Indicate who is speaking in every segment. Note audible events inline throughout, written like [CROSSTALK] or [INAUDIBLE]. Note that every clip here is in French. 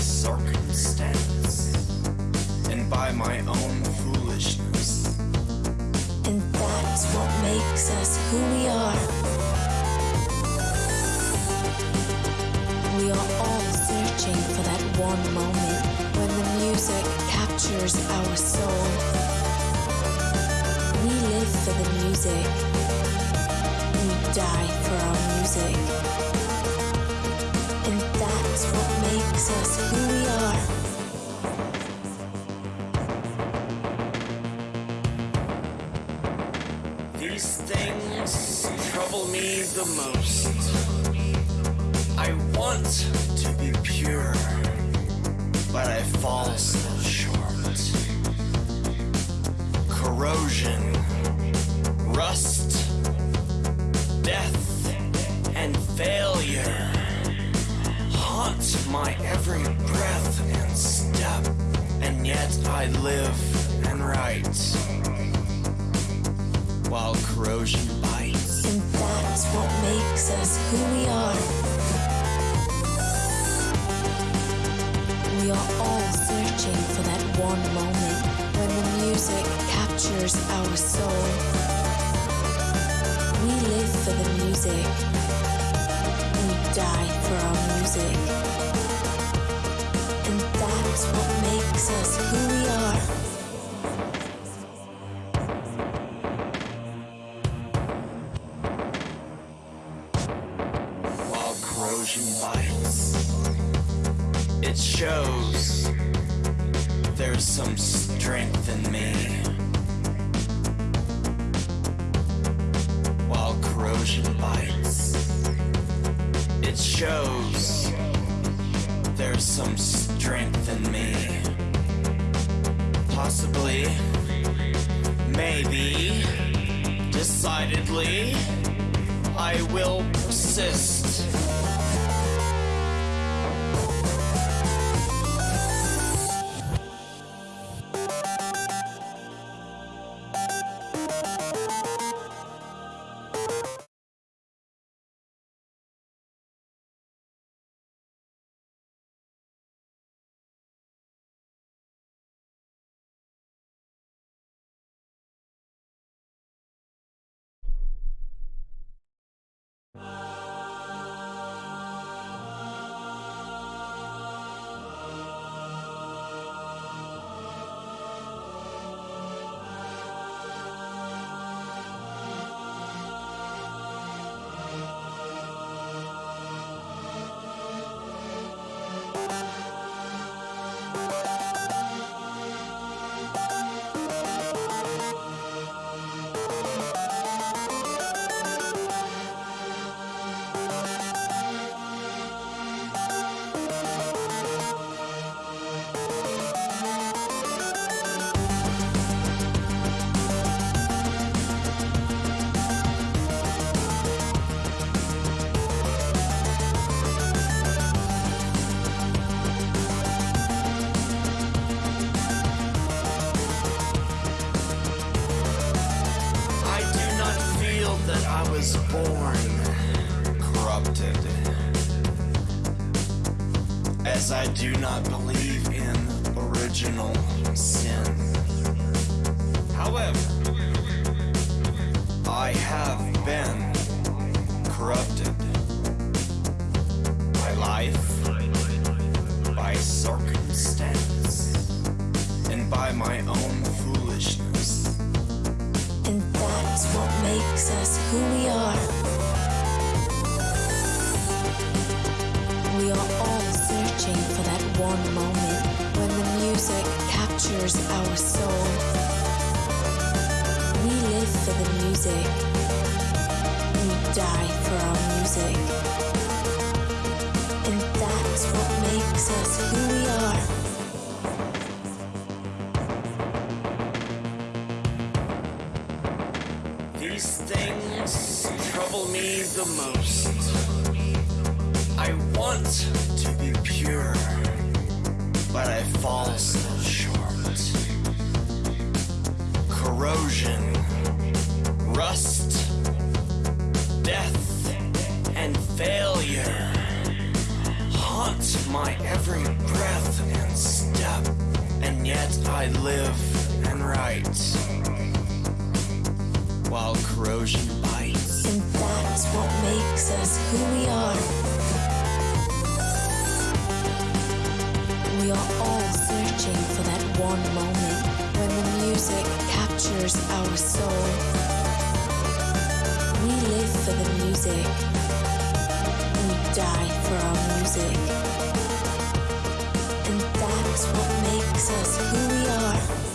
Speaker 1: circumstance and by my own foolishness.
Speaker 2: And that's what makes us who we are. We are all searching for that one moment when the music captures our soul. We live for the music. We die for our music. And what makes us who we are.
Speaker 1: These things trouble me the most. I want to be pure, but I fall short. Corrosion,
Speaker 2: our soul. We live for the music. We die for our music. And that's what makes us who
Speaker 1: to be pure, but I fall so short. Corrosion, rust, death, and failure haunt my every breath and step, and yet I live and write while corrosion bites.
Speaker 2: And that's what makes us who we are. Searching for that one moment when the music captures our soul. We live for the music. We die for our music. And that's what makes us who we are.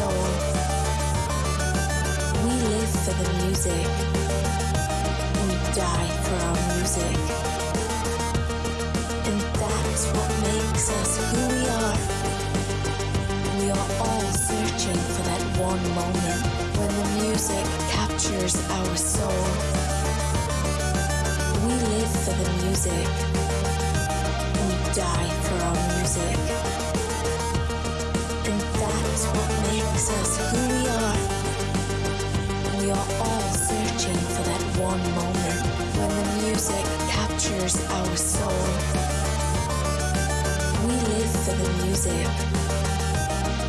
Speaker 2: Soul. We live for the music. We die for our music. And that's what makes us who we are. We are all searching for that one moment when the music captures our soul. We live for the music. We die for our music. That's what makes us who we are. We are all searching for that one moment when the music captures our soul. We live for the music.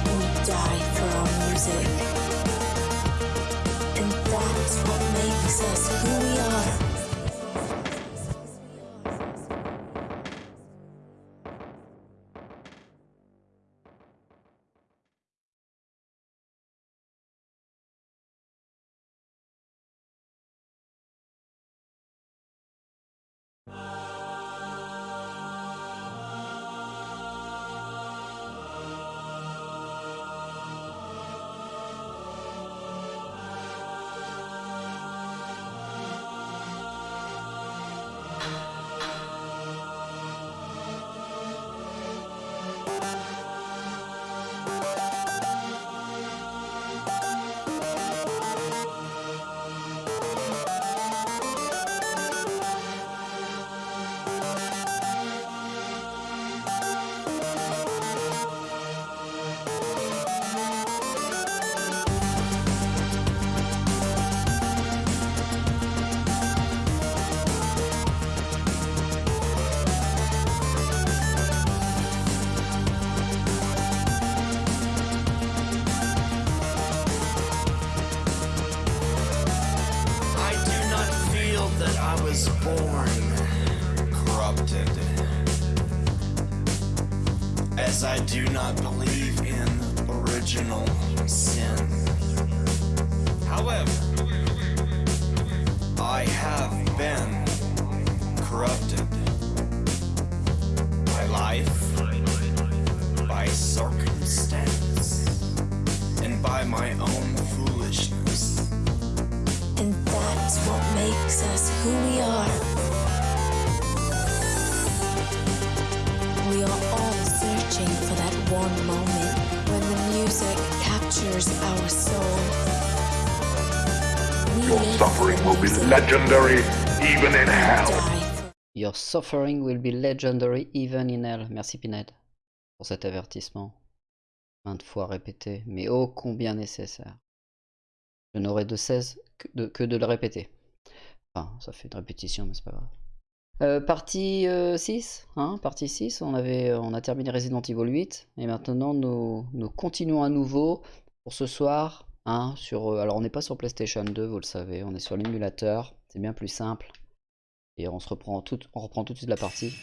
Speaker 2: We die for our music. And that's what makes us who we are.
Speaker 3: Will be legendary even in hell.
Speaker 4: Your suffering will be legendary even in hell. Merci Pinhead pour cet avertissement. maintes fois répété, mais ô combien nécessaire. Je n'aurai de cesse que de, que de le répéter. Enfin, ça fait une répétition, mais c'est pas grave. Euh, partie 6, hein, partie 6, on, avait, on a terminé Resident Evil 8, et maintenant nous, nous continuons à nouveau pour ce soir, hein, sur, alors on n'est pas sur PlayStation 2, vous le savez, on est sur l'émulateur, c'est bien plus simple, et on, se reprend tout, on reprend de suite la partie,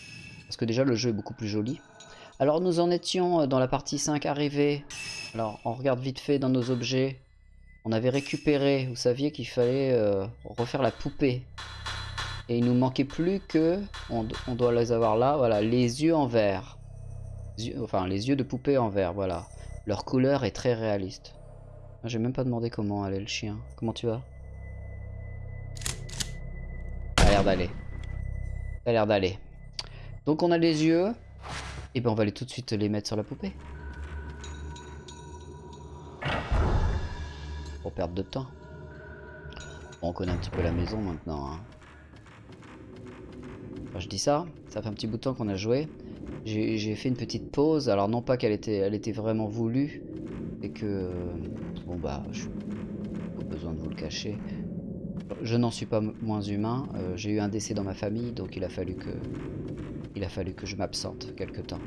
Speaker 4: parce que déjà le jeu est beaucoup plus joli. Alors nous en étions dans la partie 5 arrivés, alors on regarde vite fait dans nos objets, on avait récupéré, vous saviez qu'il fallait euh, refaire la poupée, et il nous manquait plus que, on, doit les avoir là, voilà, les yeux en verre. Enfin, les yeux de poupée en verre, voilà. Leur couleur est très réaliste. J'ai même pas demandé comment allait le chien. Comment tu vas a l'air d'aller. Ça a l'air d'aller. Donc on a les yeux. Et ben on va aller tout de suite les mettre sur la poupée. Pour perdre de temps. Bon, on connaît un petit peu la maison maintenant. Hein je dis ça, ça fait un petit bout de temps qu'on a joué. J'ai fait une petite pause, alors non pas qu'elle était, elle était vraiment voulue, et que... Bon bah, je pas besoin de vous le cacher. Je n'en suis pas moins humain, euh, j'ai eu un décès dans ma famille, donc il a fallu que... Il a fallu que je m'absente quelque temps.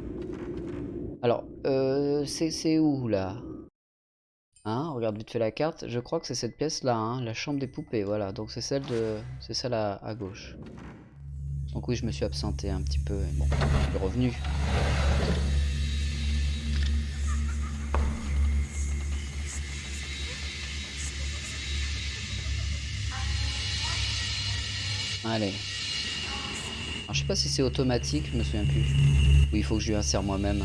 Speaker 4: Alors, euh, c'est où là? Hein, regarde vite fait la carte. Je crois que c'est cette pièce là, hein, la chambre des poupées, voilà. Donc c'est celle de, c'est celle à gauche. Donc oui, je me suis absenté un petit peu. Bon, je suis revenu. Allez. Alors, je sais pas si c'est automatique, je me souviens plus. Oui, il faut que je lui insère moi-même.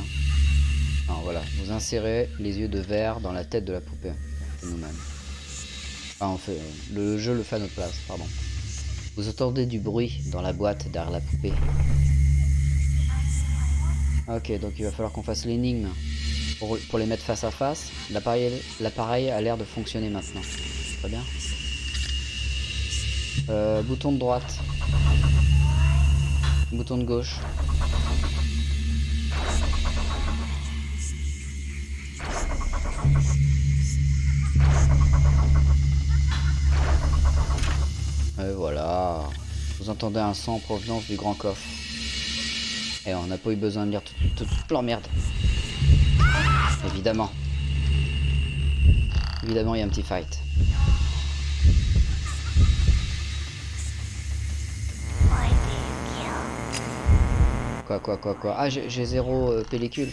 Speaker 4: Alors voilà, vous insérez les yeux de verre dans la tête de la poupée. nous-mêmes. Enfin, fait, le jeu le fait à notre place, pardon. Vous entendez du bruit dans la boîte derrière la poupée. Ok, donc il va falloir qu'on fasse l'énigme pour, les mettre face à face. L'appareil a l'air de fonctionner maintenant. Très bien. Euh, bouton de droite. Bouton de gauche. Et voilà. Vous entendez un son en provenance du grand coffre. Et on n'a pas eu besoin de lire toute, toute, merde. Évidemment. Évidemment, il y a un petit fight. Quoi, quoi, quoi, quoi Ah, j'ai zéro euh, pellicule.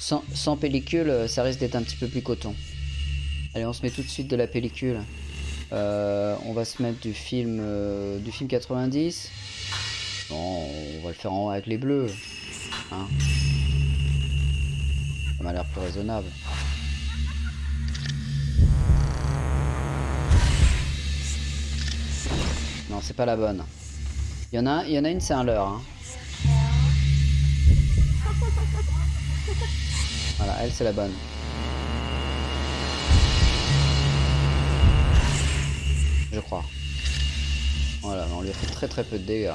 Speaker 4: sans, pellicule, euh, ça risque d'être un petit peu plus coton. Allez, on se met tout de suite de la pellicule. Euh, on va se mettre du film, du film 90. Bon, on va le faire en, avec les bleus. Hein. Ça m'a l'air plus raisonnable. Non, c'est pas la bonne. Il y en a, a une, c'est un leurre. Hein. Voilà, elle, c'est la bonne. je crois. Voilà, on lui a fait très très peu de dégâts.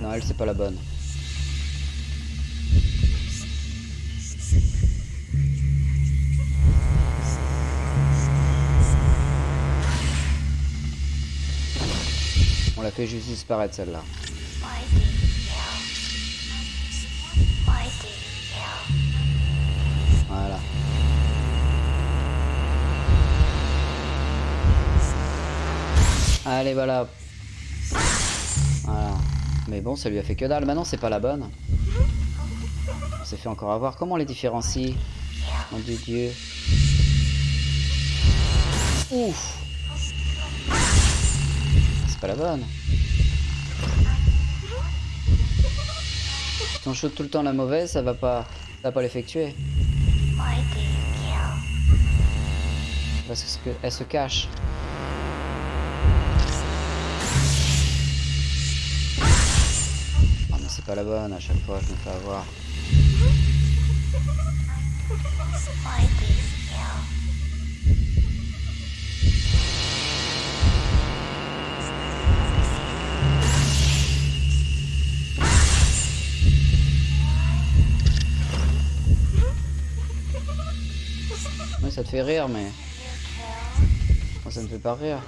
Speaker 4: Non, elle c'est pas la bonne. On l'a fait juste disparaître celle-là. Voilà. Allez, voilà. Mais bon, ça lui a fait que dalle. Maintenant, c'est pas la bonne. On s'est fait encore avoir. Comment on les différencie? Mon dieu, Dieu. Ouf C'est pas la bonne. Si on shoot tout le temps la mauvaise, ça va pas, ça va pas l'effectuer. Parce qu'elle se cache. pas la bonne, à chaque fois je me fais avoir. Ça te fait rire, mais... Moi, ça ne fait pas rire.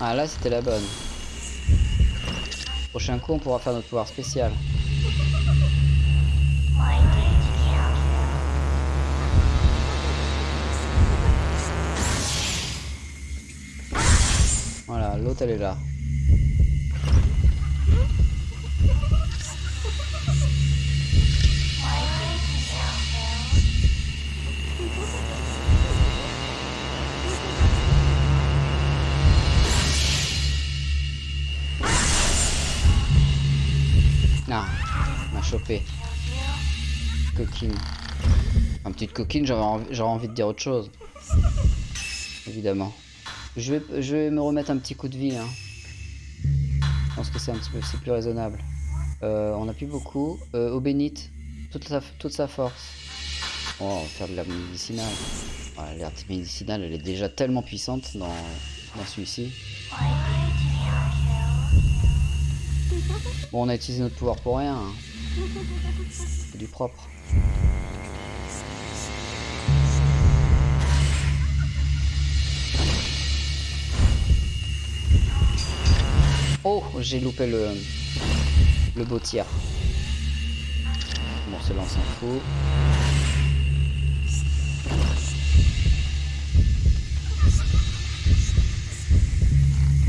Speaker 4: Ah, là, c'était la bonne. Prochain coup, on pourra faire notre pouvoir spécial. Voilà, l'autre elle est là. Coquine. Une petite coquine, j'aurais envie, de dire autre chose. Évidemment. Je vais, je vais me remettre un petit coup de vie. Hein. Je pense que c'est un petit peu plus raisonnable. Euh, on n'a plus beaucoup. Euh, au bénite, toute sa, toute sa force. Oh, on va faire de la médicinale. Ouais, L'herbe médicinale, elle est déjà tellement puissante dans, dans celui-ci. Bon, on a utilisé notre pouvoir pour rien. hein. C'est du propre. Oh, j'ai loupé le, beau tir. Bon, s'en fout.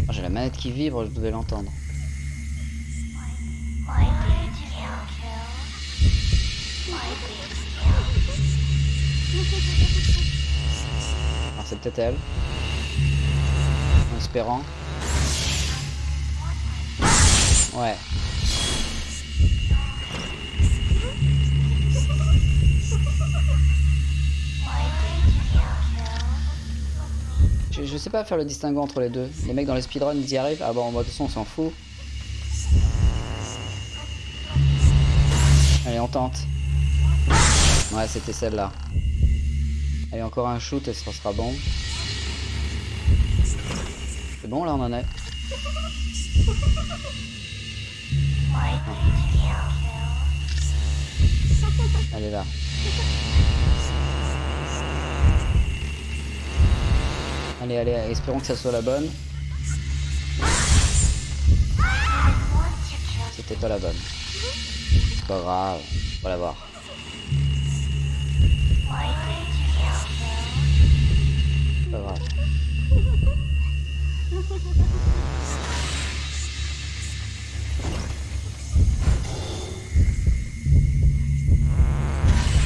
Speaker 4: Ah, j'ai la manette qui vibre, je devais l'entendre. C'est peut-être elle. En espérant. Ouais. Je, sais pas faire le distinguo entre les deux. Les mecs dans les speedruns ils y arrivent. Ah bon, moi de toute façon on s'en fout. Allez, on tente. Ouais, c'était celle-là. Allez, encore un shoot et ça sera bon. C'est bon, là on en est. Elle est là. Allez, allez, espérons que ça soit la bonne. C'était pas la bonne. C'est pas grave, on va la voir. Pas.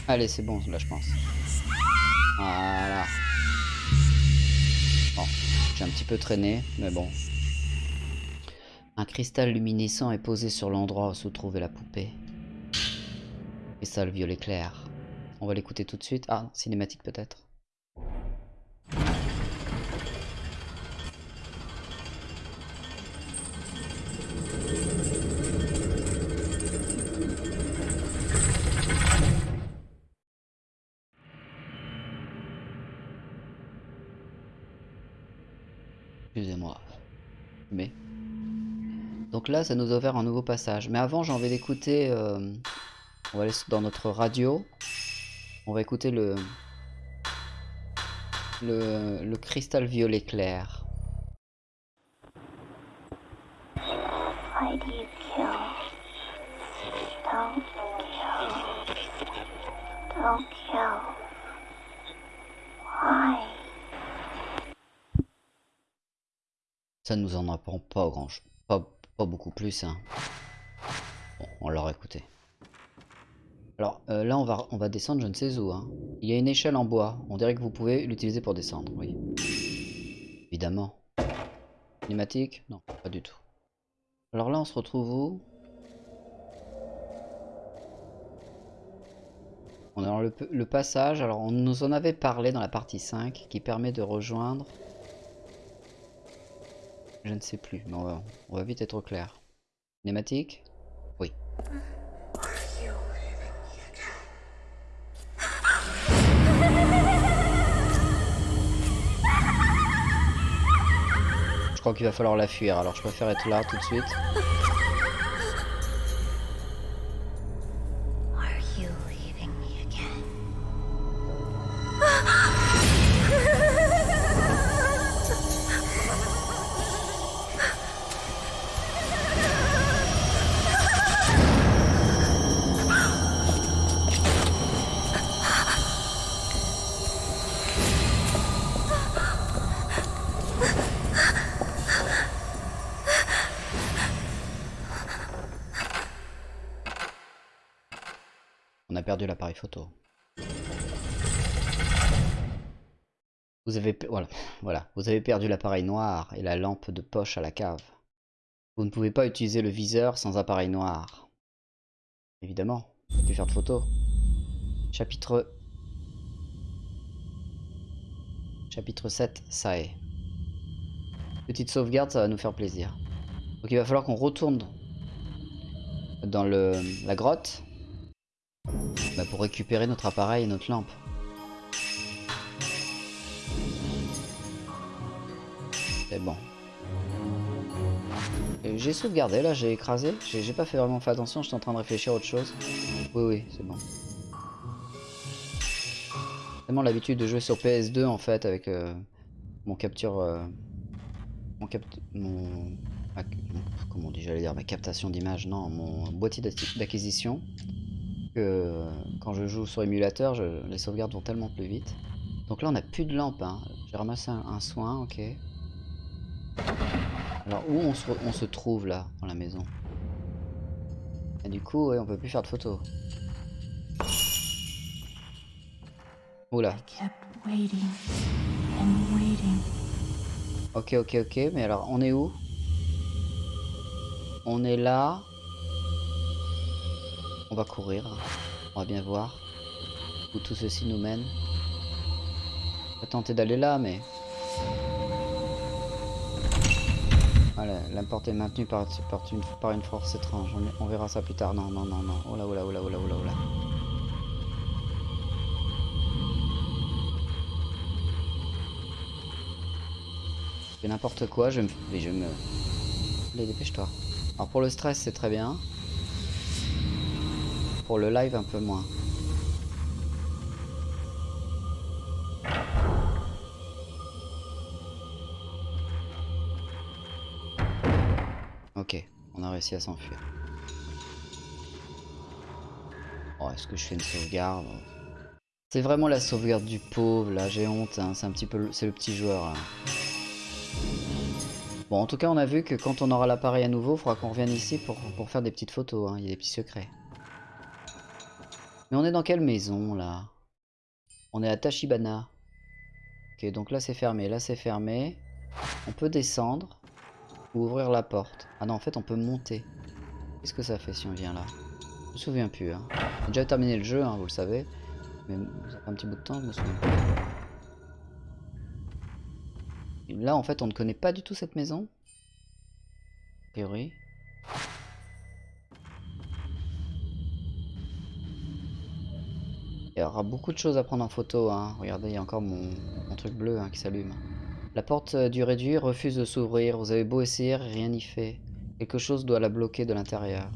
Speaker 4: Allez, c'est bon, là, je pense. Voilà. Bon, j'ai un petit peu traîné, mais bon. Un cristal luminescent est posé sur l'endroit où se trouvait la poupée. Cristal violet clair. On va l'écouter tout de suite. Ah, cinématique peut-être. Excusez-moi. Mais. Donc là, ça nous a un nouveau passage. Mais avant, j'ai envie d'écouter. euh, On va aller dans notre radio. On va écouter le. Le, le cristal violet clair.
Speaker 5: Why do you kill? Don't kill. Don't kill. Why?
Speaker 4: Ça pas beaucoup plus. Hein. Bon, on l'aura écouté. Alors euh, là, on va, on va descendre je ne sais où. Hein. Il y a une échelle en bois. On dirait que vous pouvez l'utiliser pour descendre. Oui. Évidemment. Cinématique Non, pas du tout. Alors là, on se retrouve où? On dans le, le passage. Alors, on nous en avait parlé dans la partie 5 qui permet de rejoindre. Je ne sais plus, mais on va, vite être au clair. Cinématique Oui. Je crois qu'il va falloir la fuir, alors je préfère être là tout de suite. Vous avez perdu l'appareil noir et la lampe de poche à la cave. Vous ne pouvez pas utiliser le viseur sans appareil noir. Évidemment, vous plus faire de photos. Chapitre... Chapitre 7, ça est. Petite sauvegarde, ça va nous faire plaisir. Donc il va falloir qu'on retourne dans le, la grotte bah, pour récupérer notre appareil et notre lampe. C'est bon. Et J'ai sauvegardé là, j'ai écrasé. J'ai pas fait vraiment fait attention, j'étais en train de réfléchir à autre chose. Oui, oui, c'est bon. Tellement l'habitude de jouer sur PS2 en fait avec euh, mon capture. euh, mon capt. Mon. Comment on dit, j'allais dire ma captation d'image, non, mon boîtier d'acquisition que euh, quand je joue sur émulateur, les sauvegardes vont tellement plus vite. Donc là, on n'a plus de lampe. hein. J'ai ramassé un soin, ok. Alors, où on se, on se trouve là, dans la maison? Et du coup, ouais, on peut plus faire de photos. Oula. Ok, ok, ok. Mais alors, on est où? On est là. On va courir. On va bien voir où tout ceci nous mène. On va tenter d'aller là, mais... Voilà, la porte est maintenue par, une, force étrange. On, on verra ça plus tard. Non, non, non, non. Oh là, oh là, oh là, oh là, oh là, oh là. Je fais n'importe quoi, je me... Mais je me... Allez, dépêche-toi. Alors pour le stress, c'est très bien. Pour le live, un peu moins. À s'enfuir. Oh, est-ce que je fais une sauvegarde? C'est vraiment la sauvegarde du pauvre, là, j'ai honte, hein. c'est un petit peu... le- petit joueur, là. Bon, en tout cas, on a vu que quand on aura l'appareil à nouveau, il faudra qu'on revienne ici pour, pour faire des petites photos. hein. Il y a des petits secrets. Mais on est dans quelle maison, là? On est à Tachibana. Ok, donc là, c'est fermé. Là, c'est fermé. On peut descendre ou ouvrir la porte. Ah non, en fait, on peut monter. Qu'est-ce que ça fait si on vient là? Je me souviens plus. Hein. J'ai déjà terminé le jeu, hein, vous le savez. Mais ça fait un petit bout de temps, je me souviens plus. Là, en fait, on ne connaît pas du tout cette maison. A priori. Il y aura beaucoup de choses à prendre en photo. Hein. Regardez, il y a encore mon, mon truc bleu hein, qui s'allume. La porte du réduit refuse de s'ouvrir. Vous avez beau essayer, rien n'y fait. Quelque chose doit la bloquer de l'intérieur.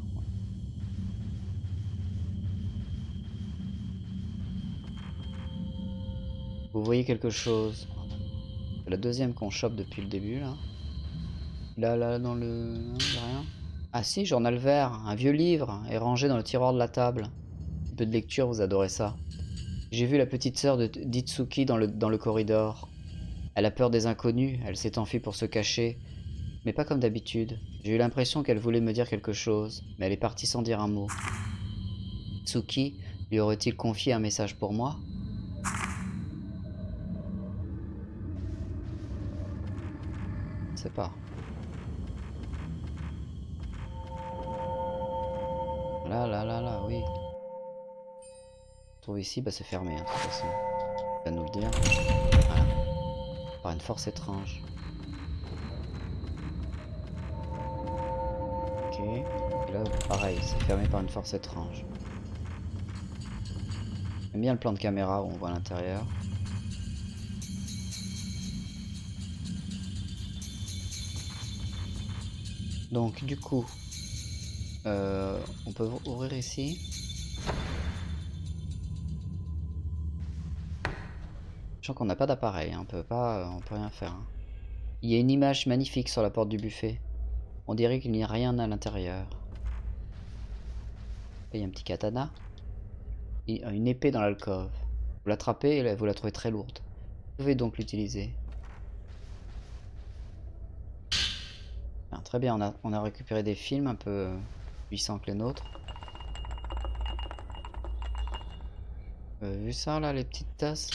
Speaker 4: Vous voyez quelque chose C'est la deuxième qu'on chope depuis le début là. Là, là, dans le... rien. Ah si, journal vert. Un vieux livre est rangé dans le tiroir de la table. Un peu de lecture, vous adorez ça. J'ai vu la petite sœur d'Itsuki dans le, dans le corridor. Elle a peur des inconnus, elle s'est enfuie pour se cacher. Mais pas comme d'habitude. J'ai eu l'impression qu'elle voulait me dire quelque chose, mais elle est partie sans dire un mot. Tsuki lui aurait-il confié un message pour moi? Je sais pas. Là, là, là, là, oui. Trouve ici, bah c'est fermé, hein, de toute façon. Nous le dire. Par une force étrange. Ok. Là, pareil, c'est fermé par une force étrange. J'aime bien le plan de caméra où on voit l'intérieur. Donc du coup, euh, on peut ouvrir ici. Sachant qu'on n'a pas d'appareil, hein, on peut pas, on peut rien faire. hein. Il y a une image magnifique sur la porte du buffet. On dirait qu'il n'y a rien à l'intérieur. Il y a un petit katana. Et une épée dans l'alcôve. Vous l'attrapez et vous la trouvez très lourde. Vous pouvez donc l'utiliser. Très bien, on a, récupéré des films un peu euh, puissants que les nôtres. Euh, vu ça là, les petites tasses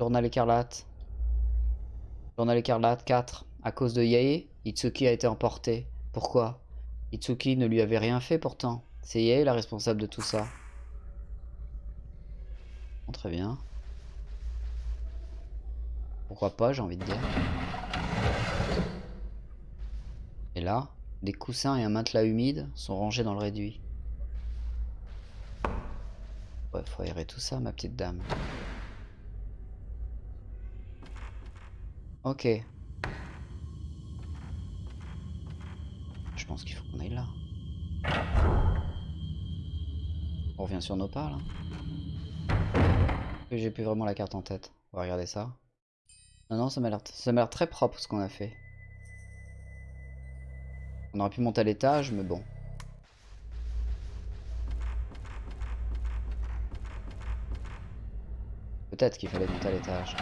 Speaker 4: Journal écarlate. Journal écarlate 4. À cause de Yae, Itsuki a été emporté. Pourquoi? Itsuki ne lui avait rien fait pourtant. C'est Yae la responsable de tout ça. Très bien. Pourquoi pas, j'ai envie de dire. Et là, des coussins et un matelas humide sont rangés dans le réduit. Ouais, faut aérer tout ça, ma petite dame. Ok. Je pense qu'il faut qu'on aille là. On revient sur nos pas, là. J'ai plus vraiment la carte en tête. On va regarder ça. Non, non, ça m'a l'air très propre ce qu'on a fait. On aurait pu monter à l'étage, mais bon. Peut-être qu'il fallait monter à l'étage.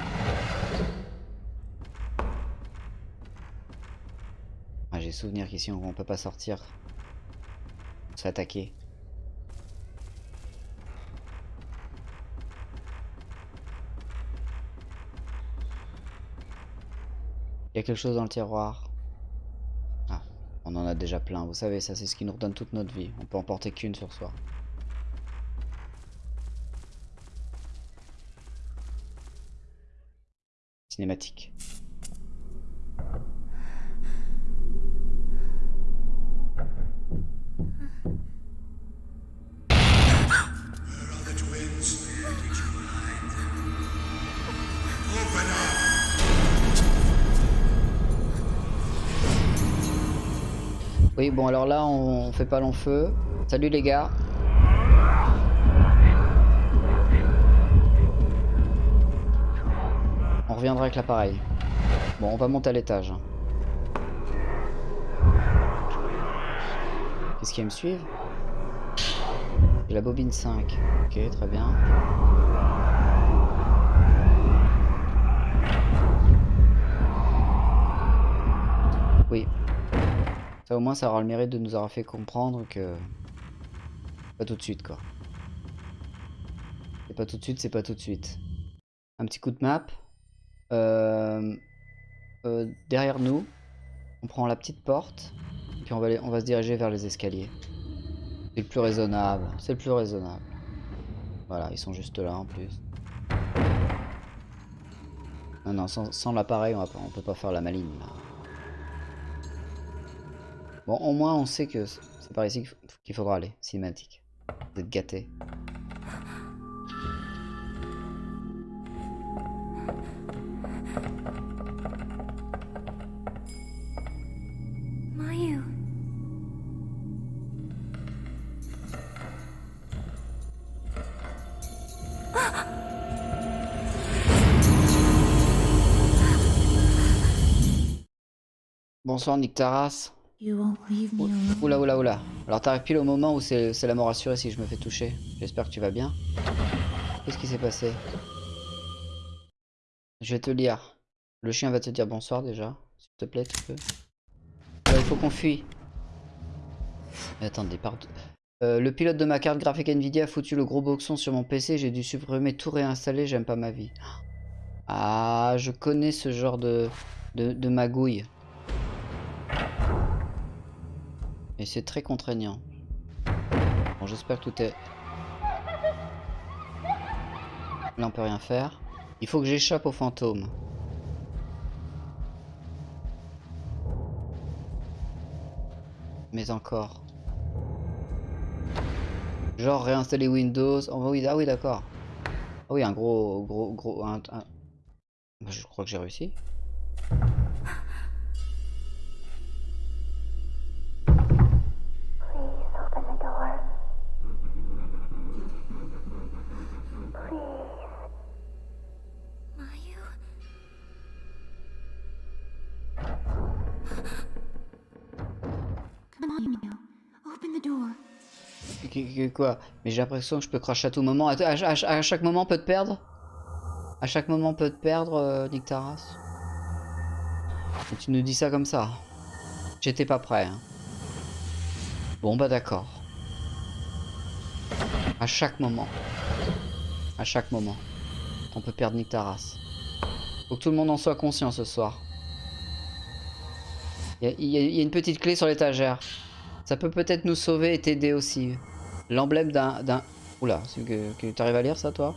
Speaker 4: J'ai souvenir qu'ici on, peut pas sortir. On. Il y a quelque chose dans le tiroir. Ah, on en a déjà plein. Vous savez, ça c'est ce qui nous redonne toute notre vie. On peut en porter qu'une sur soi. Cinématique. Bon alors là on fait pas long feu. Salut les gars. On reviendra avec l'appareil. Bon, on va monter à l'étage. Qu'est-ce qu'il va me suivre? J'ai la bobine 5. Ok, très bien. Au moins ça aura le mérite de nous avoir fait comprendre que... Pas tout de suite quoi. C'est pas tout de suite, c'est pas tout de suite. Un petit coup de map. Euh, euh, derrière nous, on prend la petite porte, puis on va, on va se diriger vers les escaliers. C'est le plus raisonnable, c'est le plus raisonnable. Voilà, ils sont juste là en plus. Non, non, sans, l'appareil, on, on peut pas faire la maline là. Bon, au moins on sait que c'est par ici qu'il faudra aller, cinématique. Vous êtes gâtés. Bonsoir Nick Taras.
Speaker 5: You won't leave me alone.
Speaker 4: Oula oula oula. Alors t'arrives pile au moment où c'est la mort assurée si je me fais toucher. J'espère que tu vas bien. Qu'est-ce qui s'est passé? Je vais te lire. Le chien va te dire bonsoir déjà. S'il te plaît, tu peux. Euh, il faut qu'on fuit. Mais attendez, pardon. Euh, le pilote de ma carte graphique Nvidia a foutu le gros boxon sur mon PC. J'ai dû supprimer tout réinstaller. J'aime pas ma vie. Ah, je connais ce genre de, de, de magouille. Et c'est très contraignant. Bon, j'espère que tout est... Là, on peut rien faire. Il faut que j'échappe au fantôme. Mais encore. Genre réinstaller Windows. Oh, oui, ah oui, d'accord. Ah oui, un gros, gros, gros... Je crois que j'ai réussi. Mais j'ai l'impression que je peux cracher à tout moment. À, chaque moment, on peut te perdre? À chaque moment, on peut te perdre, euh, Nick Taras? Et tu nous dis ça comme ça J'étais pas prêt. hein. Bon, bah d'accord. À chaque moment. À chaque moment. On peut perdre Nick Taras. Faut que tout le monde en soit conscient ce soir. Il y a une petite clé sur l'étagère. Ça peut peut-être nous sauver et t'aider aussi. L'emblème d'un... Oula, c'est que, que t'arrives à lire ça toi?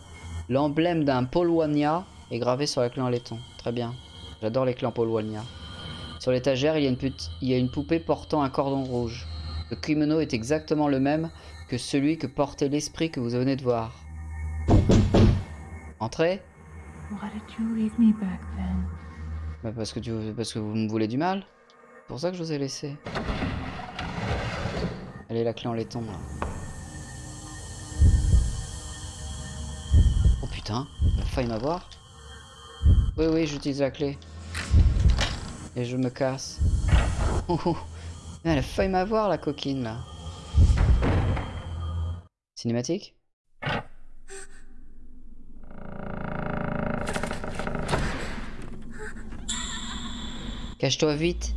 Speaker 4: L'emblème d'un Polwania est gravé sur la clé en laiton. Très bien. J'adore les en Polwania. Sur l'étagère, il, y a une il y a une poupée portant un cordon rouge. Le kimono est exactement le même que celui que portait l'esprit que vous venez de voir. Entrez? Bah, parce, que tu, parce que vous me voulez du mal. C'est pour ça que je vous ai laissé. Est la clé en laiton là. Putain, a failli m'avoir. Oui, oui, j'utilise la clé. Et je me casse. Oh, oh. Elle a failli m'avoir la coquine là. Cinématique? Cache-toi vite.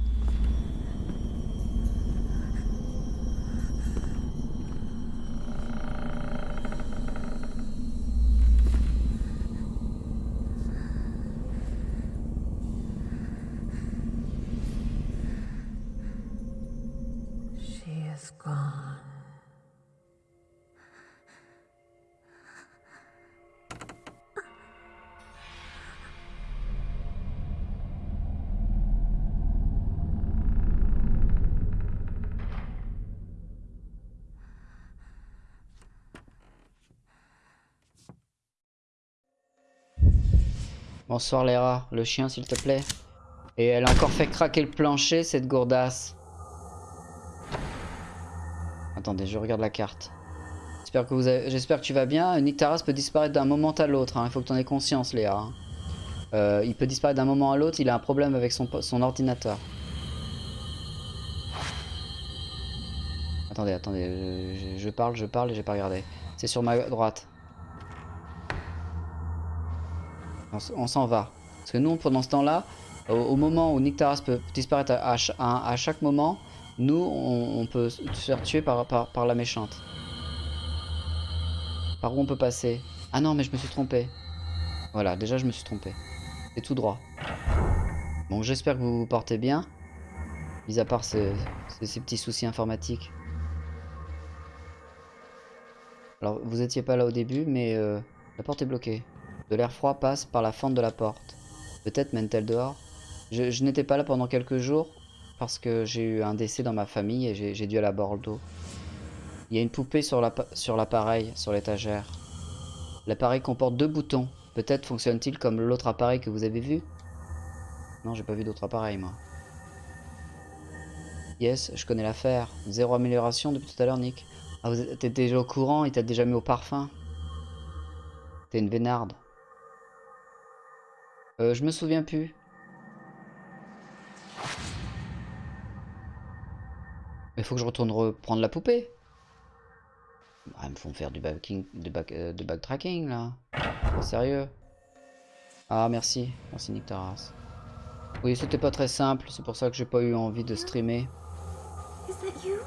Speaker 4: Bonsoir Léra, le chien s'il te plaît. Et elle a encore fait craquer le plancher, cette gourdasse. Attendez, je regarde la carte. J'espère que, tu vas bien. Nick Taras peut disparaître d'un moment à l'autre. hein. Il faut que tu en aies conscience, Léa. hein. Euh, il peut disparaître d'un moment à l'autre. Il a un problème avec son, ordinateur. Attendez, attendez. Je- je parle, je parle et j'ai pas regardé. C'est sur ma droite. On, s'en va. Parce que nous, pendant ce temps-là, au, moment où Nick Taras peut disparaître à, à ch- à- à chaque moment, nous, on, peut se faire tuer par, la méchante. Par où on peut passer Ah non, mais je me suis trompé. Voilà, déjà je me suis trompé. C'est tout droit. Bon, j'espère que vous vous portez bien. Mis à part ces petits soucis informatiques. Alors, vous étiez pas là au début, mais euh, la porte est bloquée. De l'air froid passe par la fente de la porte. Peut-être mène-t-elle dehors Je, n'étais pas là pendant quelques jours parce que j'ai eu un décès dans ma famille et j'ai dû aller à Bordeaux. Il y a une poupée sur l'appa- sur l'appareil, sur l'étagère. L'appareil comporte deux boutons. Peut-être fonctionne-t-il comme l'autre appareil que vous avez vu? Non, j'ai pas vu d'autre appareil, moi. Yes, je connais l'affaire. Zéro amélioration depuis tout à l'heure, Nick. Ah, vous êtes- t'es déjà au courant Il t'a déjà mis au parfum? T'es une vénarde. Euh, je me souviens plus. Mais faut que je retourne reprendre la poupée. Ah, ils me font faire du backing, du back, euh, backtracking là. Pas sérieux? Ah merci, merci Nick Taras. Oui, c'était pas très simple, c'est pour ça que j'ai pas eu envie de streamer.
Speaker 5: Is that you?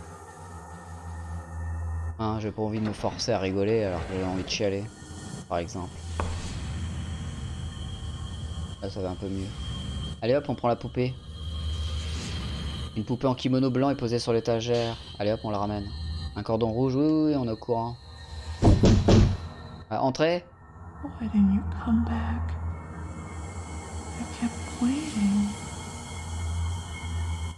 Speaker 4: Hein, j'ai pas envie de me forcer à rigoler alors que j'ai envie de chialer, par exemple. Là, ça va un peu mieux. Allez hop, on prend la poupée. Une poupée en kimono blanc est posée sur l'étagère. Allez hop, on la ramène. Un cordon rouge, oui, oui, oui, on est au courant. Ah, entrez
Speaker 5: Why didn't you come back? I kept waiting.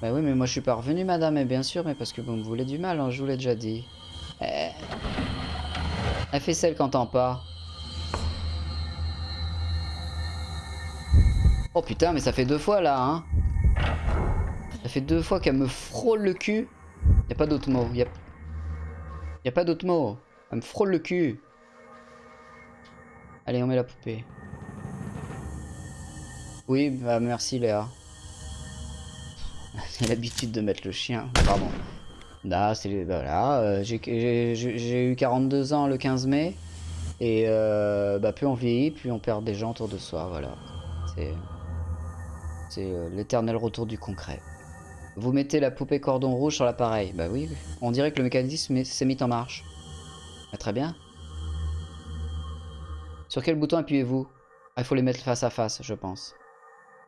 Speaker 4: Bah oui, mais moi je suis pas revenu, madame, et bien sûr, mais parce que vous me voulez du mal, hein, je vous l'ai déjà dit. Eh... Elle fait celle qu'entend pas. Oh putain, mais ça fait deux fois là, hein. Ça fait deux fois qu'elle me frôle le cul. Y a pas d'autre mot. Y a... y a pas d'autre mot. Elle me frôle le cul. Allez, on met la poupée. Oui, bah merci Léa. [LAUGHS] J'ai l'habitude de mettre le chien. Pardon. Là, c'est voilà, euh, j'ai eu 42 ans le 15 mai et euh, bah, plus on vieillit, plus on perd des gens autour de soi, voilà. C'est c'est euh, l'éternel retour du concret. Vous mettez la poupée cordon rouge sur l'appareil. Bah oui, on dirait que le mécanisme est- s'est mis en marche. Ah, très bien. Sur quel bouton appuyez-vous? Ah, il faut les mettre face à face, je pense.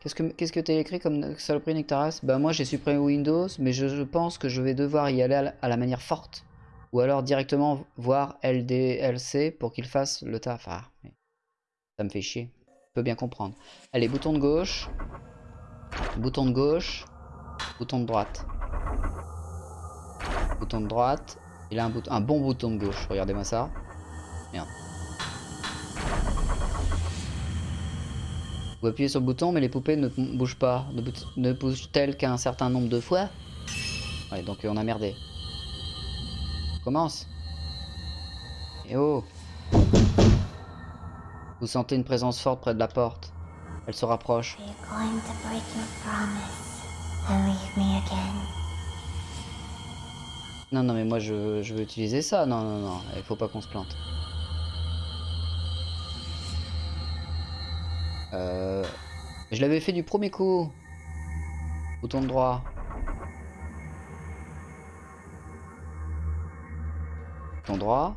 Speaker 4: Qu'est-ce que qu'est-ce écrit comme saloperie Nectaras? Bah moi j'ai supprimé Windows, mais je, pense que je vais devoir y aller à la, manière forte. Ou alors directement voir LDLC pour qu'il fasse le taf. Ah, ça me fait chier. Je peux bien comprendre. Allez, bouton de gauche. Bouton de gauche. Bouton de droite. Bouton de droite. Il a un, bouton, un bon bouton de gauche. Regardez-moi ça. Merde. Vous appuyez sur le bouton, mais les poupées ne bougent pas. Ne, bou- ne bougent-elles qu'un certain nombre de fois? Ouais, donc on a merdé. Commence. Et oh Vous sentez une présence forte près de la porte. Elle se rapproche. Non, non, mais moi je, veux- je veux utiliser ça. Non, non, non, il faut pas qu'on se plante. Euh, je l'avais fait du premier coup. Bouton droit. Bouton droit.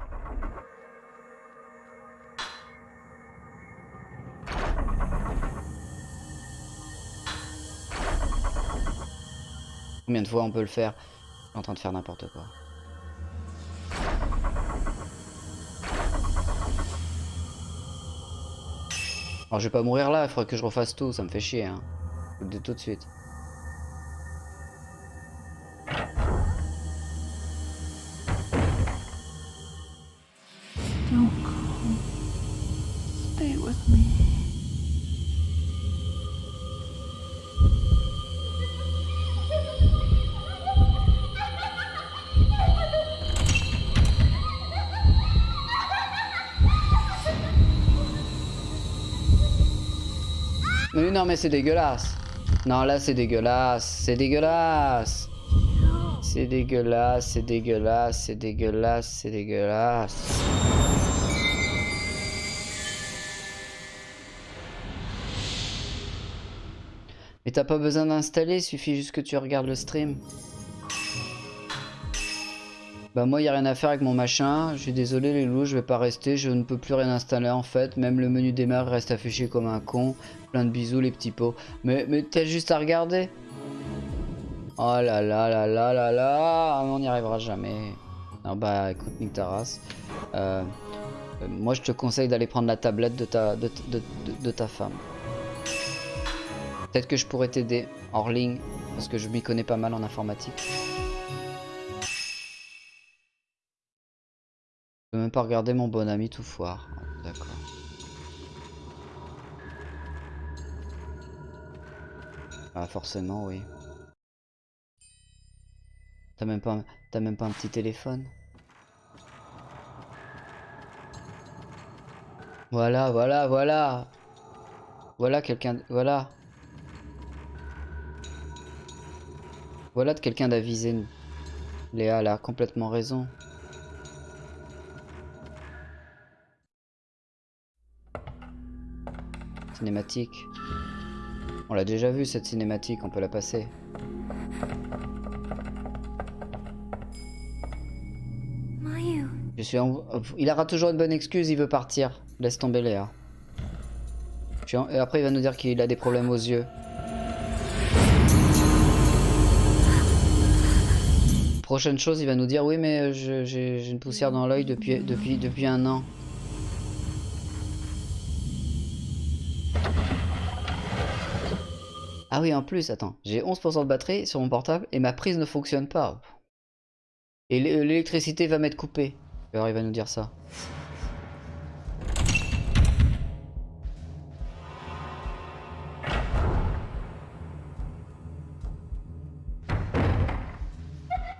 Speaker 4: Combien de fois on peut le faire en train de faire n'importe quoi. Alors je vais pas mourir là, il faudrait que je refasse tout, ça me fait chier hein. Tout de suite. Non mais c'est dégueulasse. Non là c'est dégueulasse, c'est dégueulasse. C'est dégueulasse, c'est dégueulasse, c'est dégueulasse, c'est dégueulasse. Mais t'as pas besoin d'installer, il suffit juste que tu regardes le stream. Bah moi y a rien à faire avec mon machin, je suis désolé les loups, je vais pas rester, je ne peux plus rien installer en fait, même le menu démarre reste affiché comme un con, plein de bisous les petits pots. Mais, mais t'as juste à regarder. Oh là là là là là là, on n'y arrivera jamais. Non bah écoute Nick Taras, euh, euh, moi je te conseille d'aller prendre la tablette de ta, de, de- de- de ta femme. Peut-être que je pourrais t'aider hors ligne, parce que je m'y connais pas mal en informatique. Peux même pas regarder mon bon ami tout foire. D'accord. Ah forcément oui. T'as même pas t'as même pas un petit téléphone? Voilà, voilà, voilà. Voilà quelqu'un voilà. Voilà de quelqu'un d'avisé. Léa elle a complètement raison. Cinématique. On l'a déjà vu cette cinématique, on peut la passer.
Speaker 6: Mayu,
Speaker 4: Je suis en- Il aura toujours une bonne excuse, il veut partir. Laisse tomber Léa. En- Et après il va nous dire qu'il a des problèmes aux yeux. Prochaine chose, il va nous dire oui mais j'ai j'ai une poussière dans l'œil depuis, depuis, depuis un an. Ah oui en plus, attends, j'ai 11% de batterie sur mon portable et ma prise ne fonctionne pas. Et l'é- l'électricité va m'être coupée. Alors il va nous dire ça.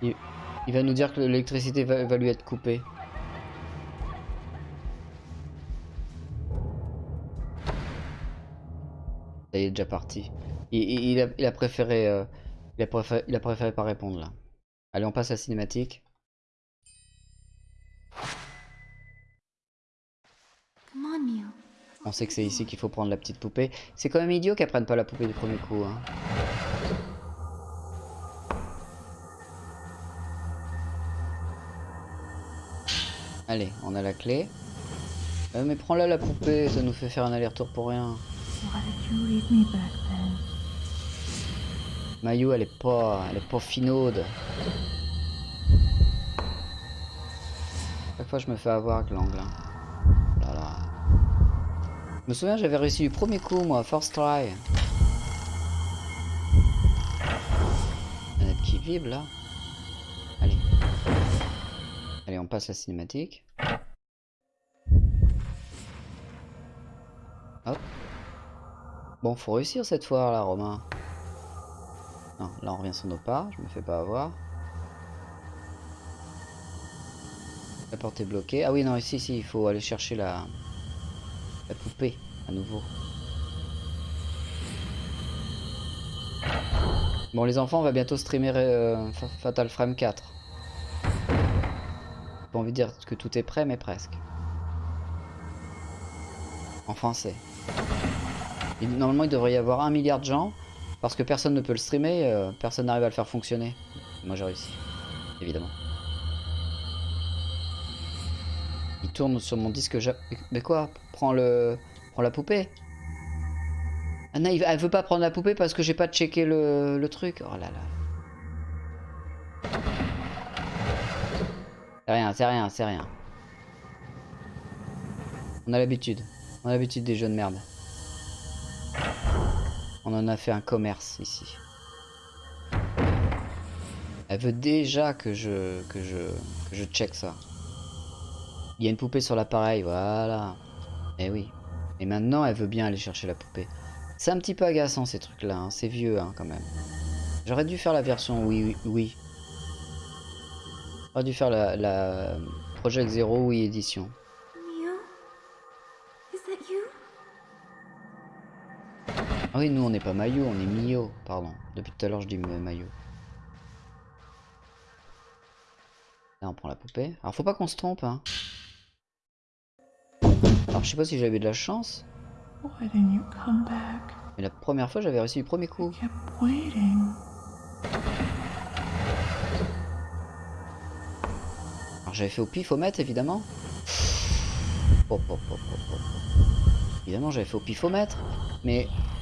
Speaker 4: Il, va nous dire que l'électricité va lui être coupée. Y est déjà parti. Il, il- il a, il a préféré, euh, il a préféré, il a préféré pas répondre là. Allez, on passe à la cinématique.
Speaker 6: On
Speaker 4: sait que c'est ici qu'il faut prendre la petite poupée. C'est quand même idiot qu'elle prenne pas la poupée du premier coup. Hein. Allez, on a la clé. Euh, mais prends-la la poupée, ça nous fait faire un aller-retour pour rien.
Speaker 5: Why
Speaker 4: elle est pas, elle est pas finaude. Chaque fois, je me fais avoir avec l'angle. Je me souviens, j'avais réussi du premier coup, moi, first try. Manette qui vibre, là. Allez. Allez, on passe la cinématique. Hop. Bon, faut réussir cette fois, là, Romain. Non, là on revient sur nos pas, je me fais pas avoir. La porte est bloquée. Ah oui, non, ici, ici, il faut aller chercher la, poupée à nouveau. Bon, les enfants, on va bientôt streamer euh, Fa- Fatal Frame 4. Pas envie de dire que tout est prêt, mais presque. En français. Normalement, il devrait y avoir un milliard de gens. Parce que personne ne peut le streamer, euh, personne n'arrive à le faire fonctionner. Moi j'ai réussi, évidemment. Il tourne sur mon disque Mais quoi? Prends le... Prends la poupée il- elle veut pas prendre la poupée parce que j'ai pas checké le, le truc. Oh là là. C'est rien, c'est rien, c'est rien. On a l'habitude. On a l'habitude des jeux de merde. On en a fait un commerce ici. Elle veut déjà que je que je que je check ça. Il y a une poupée sur l'appareil, voilà. Eh oui. Et maintenant, elle veut bien aller chercher la poupée. C'est un petit peu agaçant ces trucs-là, hein. c'est vieux hein, quand même. J'aurais dû faire la version oui oui. J'aurais dû faire la, la Project Zero oui édition. Ah oui, nous on n'est pas Mayu, on est Mio, pardon. Depuis tout à l'heure je dis Ma- Mayu. Là on prend la poupée. Alors faut pas qu'on se trompe hein. Alors je sais pas si j'avais de la chance, mais la première fois j'avais réussi du premier coup. Alors j'avais fait au évidemment. Hop, hop, hop, hop. Évidemment j'avais fait au pifomètre, mais je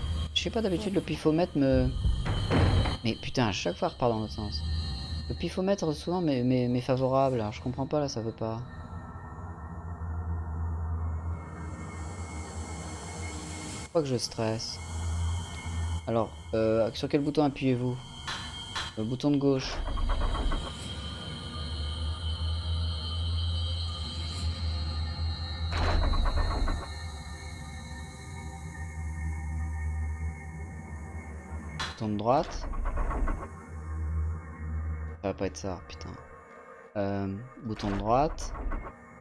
Speaker 4: sais pas d'habitude le pifomètre me... Mais putain à chaque fois repart dans l'autre sens. Le pifomètre souvent m'est m'est- m'est favorable, alors je comprends pas là ça veut pas. Pas que je stresse. Alors, euh, sur quel bouton appuyez-vous? Le bouton de gauche. De droite. Ça va pas être ça, putain. Euh, bouton de droite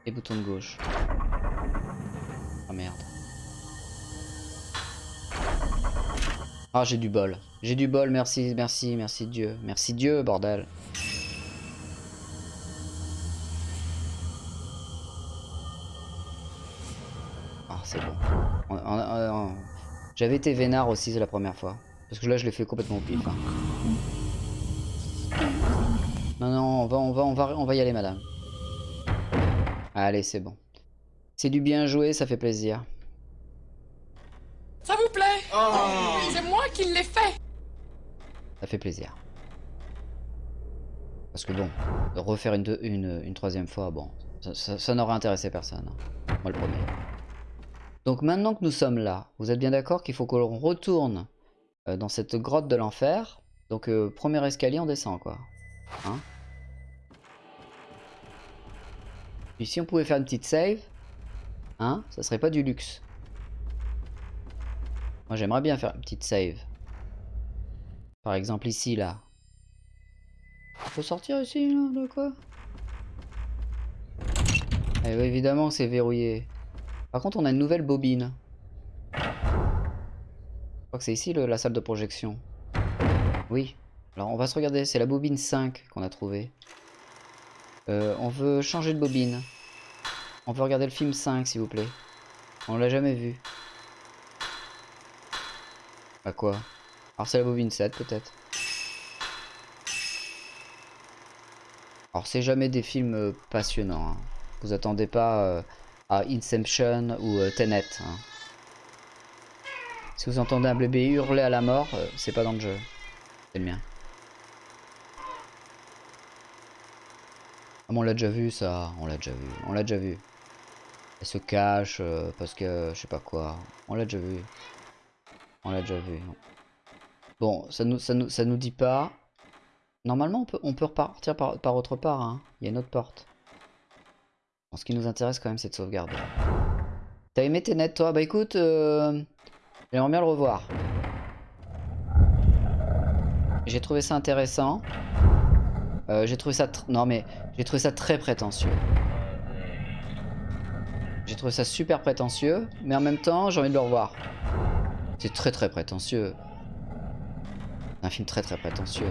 Speaker 4: et bouton de gauche. Ah merde. Ah j'ai du bol. J'ai du bol, merci, merci, merci Dieu. Merci Dieu, bordel. Ah c'est bon. On- on- on- on- J'avais été vénard aussi la première fois. Parce que là je l'ai fait complètement au pif. hein. Non, non, on va, on va, on va, on va y aller, madame. Allez, c'est bon. C'est du bien joué, ça fait plaisir.
Speaker 7: Ça vous plaît? C'est moi qui l'ai fait
Speaker 4: Ça fait plaisir. Parce que bon, de refaire une, deux- une, une troisième fois, bon, ça, ça- ça n'aurait intéressé personne. hein. Moi le premier. Donc maintenant que nous sommes là, vous êtes bien d'accord qu'il faut que l'on retourne euh, dans cette grotte de l'enfer. Donc euh, premier escalier, on descend quoi. Hein Puis si on pouvait faire une petite save, hein, ça serait pas du luxe. Moi j'aimerais bien faire une petite save. Par exemple ici là. Faut sortir ici là, de quoi? Eh évidemment c'est verrouillé. Par contre on a une nouvelle bobine. Je crois que c'est ici la salle de projection. Oui. Alors on va se regarder, c'est la bobine 5 qu'on a trouvée. Euh, on veut changer de bobine. On veut regarder le film 5 s'il vous plaît. On l'a jamais vu. À quoi? Alors c'est la bobine 7 peut-être. Alors c'est jamais des films euh, passionnants. hein. Vous attendez pas euh, à Inception ou Tenet. hein. Si vous entendez un bébé hurler à la mort, euh, c'est pas dans le jeu. C'est le mien. Ah, on l'a déjà vu ça, on l'a déjà vu, on l'a déjà vu. Elle se cache euh, parce que je sais pas quoi. On l'a déjà vu. On l'a déjà vu. Bon, ça nous, ça nous, dit pas. Normalement, on peut, on repartir par, autre part. hein. Il y a une autre porte. Ce qui nous intéresse quand même, c'est de sauvegarder. T'as aimé Tenet, toi? Bah écoute, euh, j'aimerais bien le revoir. J'ai trouvé ça intéressant. Euh, j'ai trouvé ça... Non mais, j'ai trouvé ça très prétentieux. J'ai trouvé ça super prétentieux, mais en même temps, j'ai envie de le revoir. C'est très très prétentieux. Un film très très prétentieux.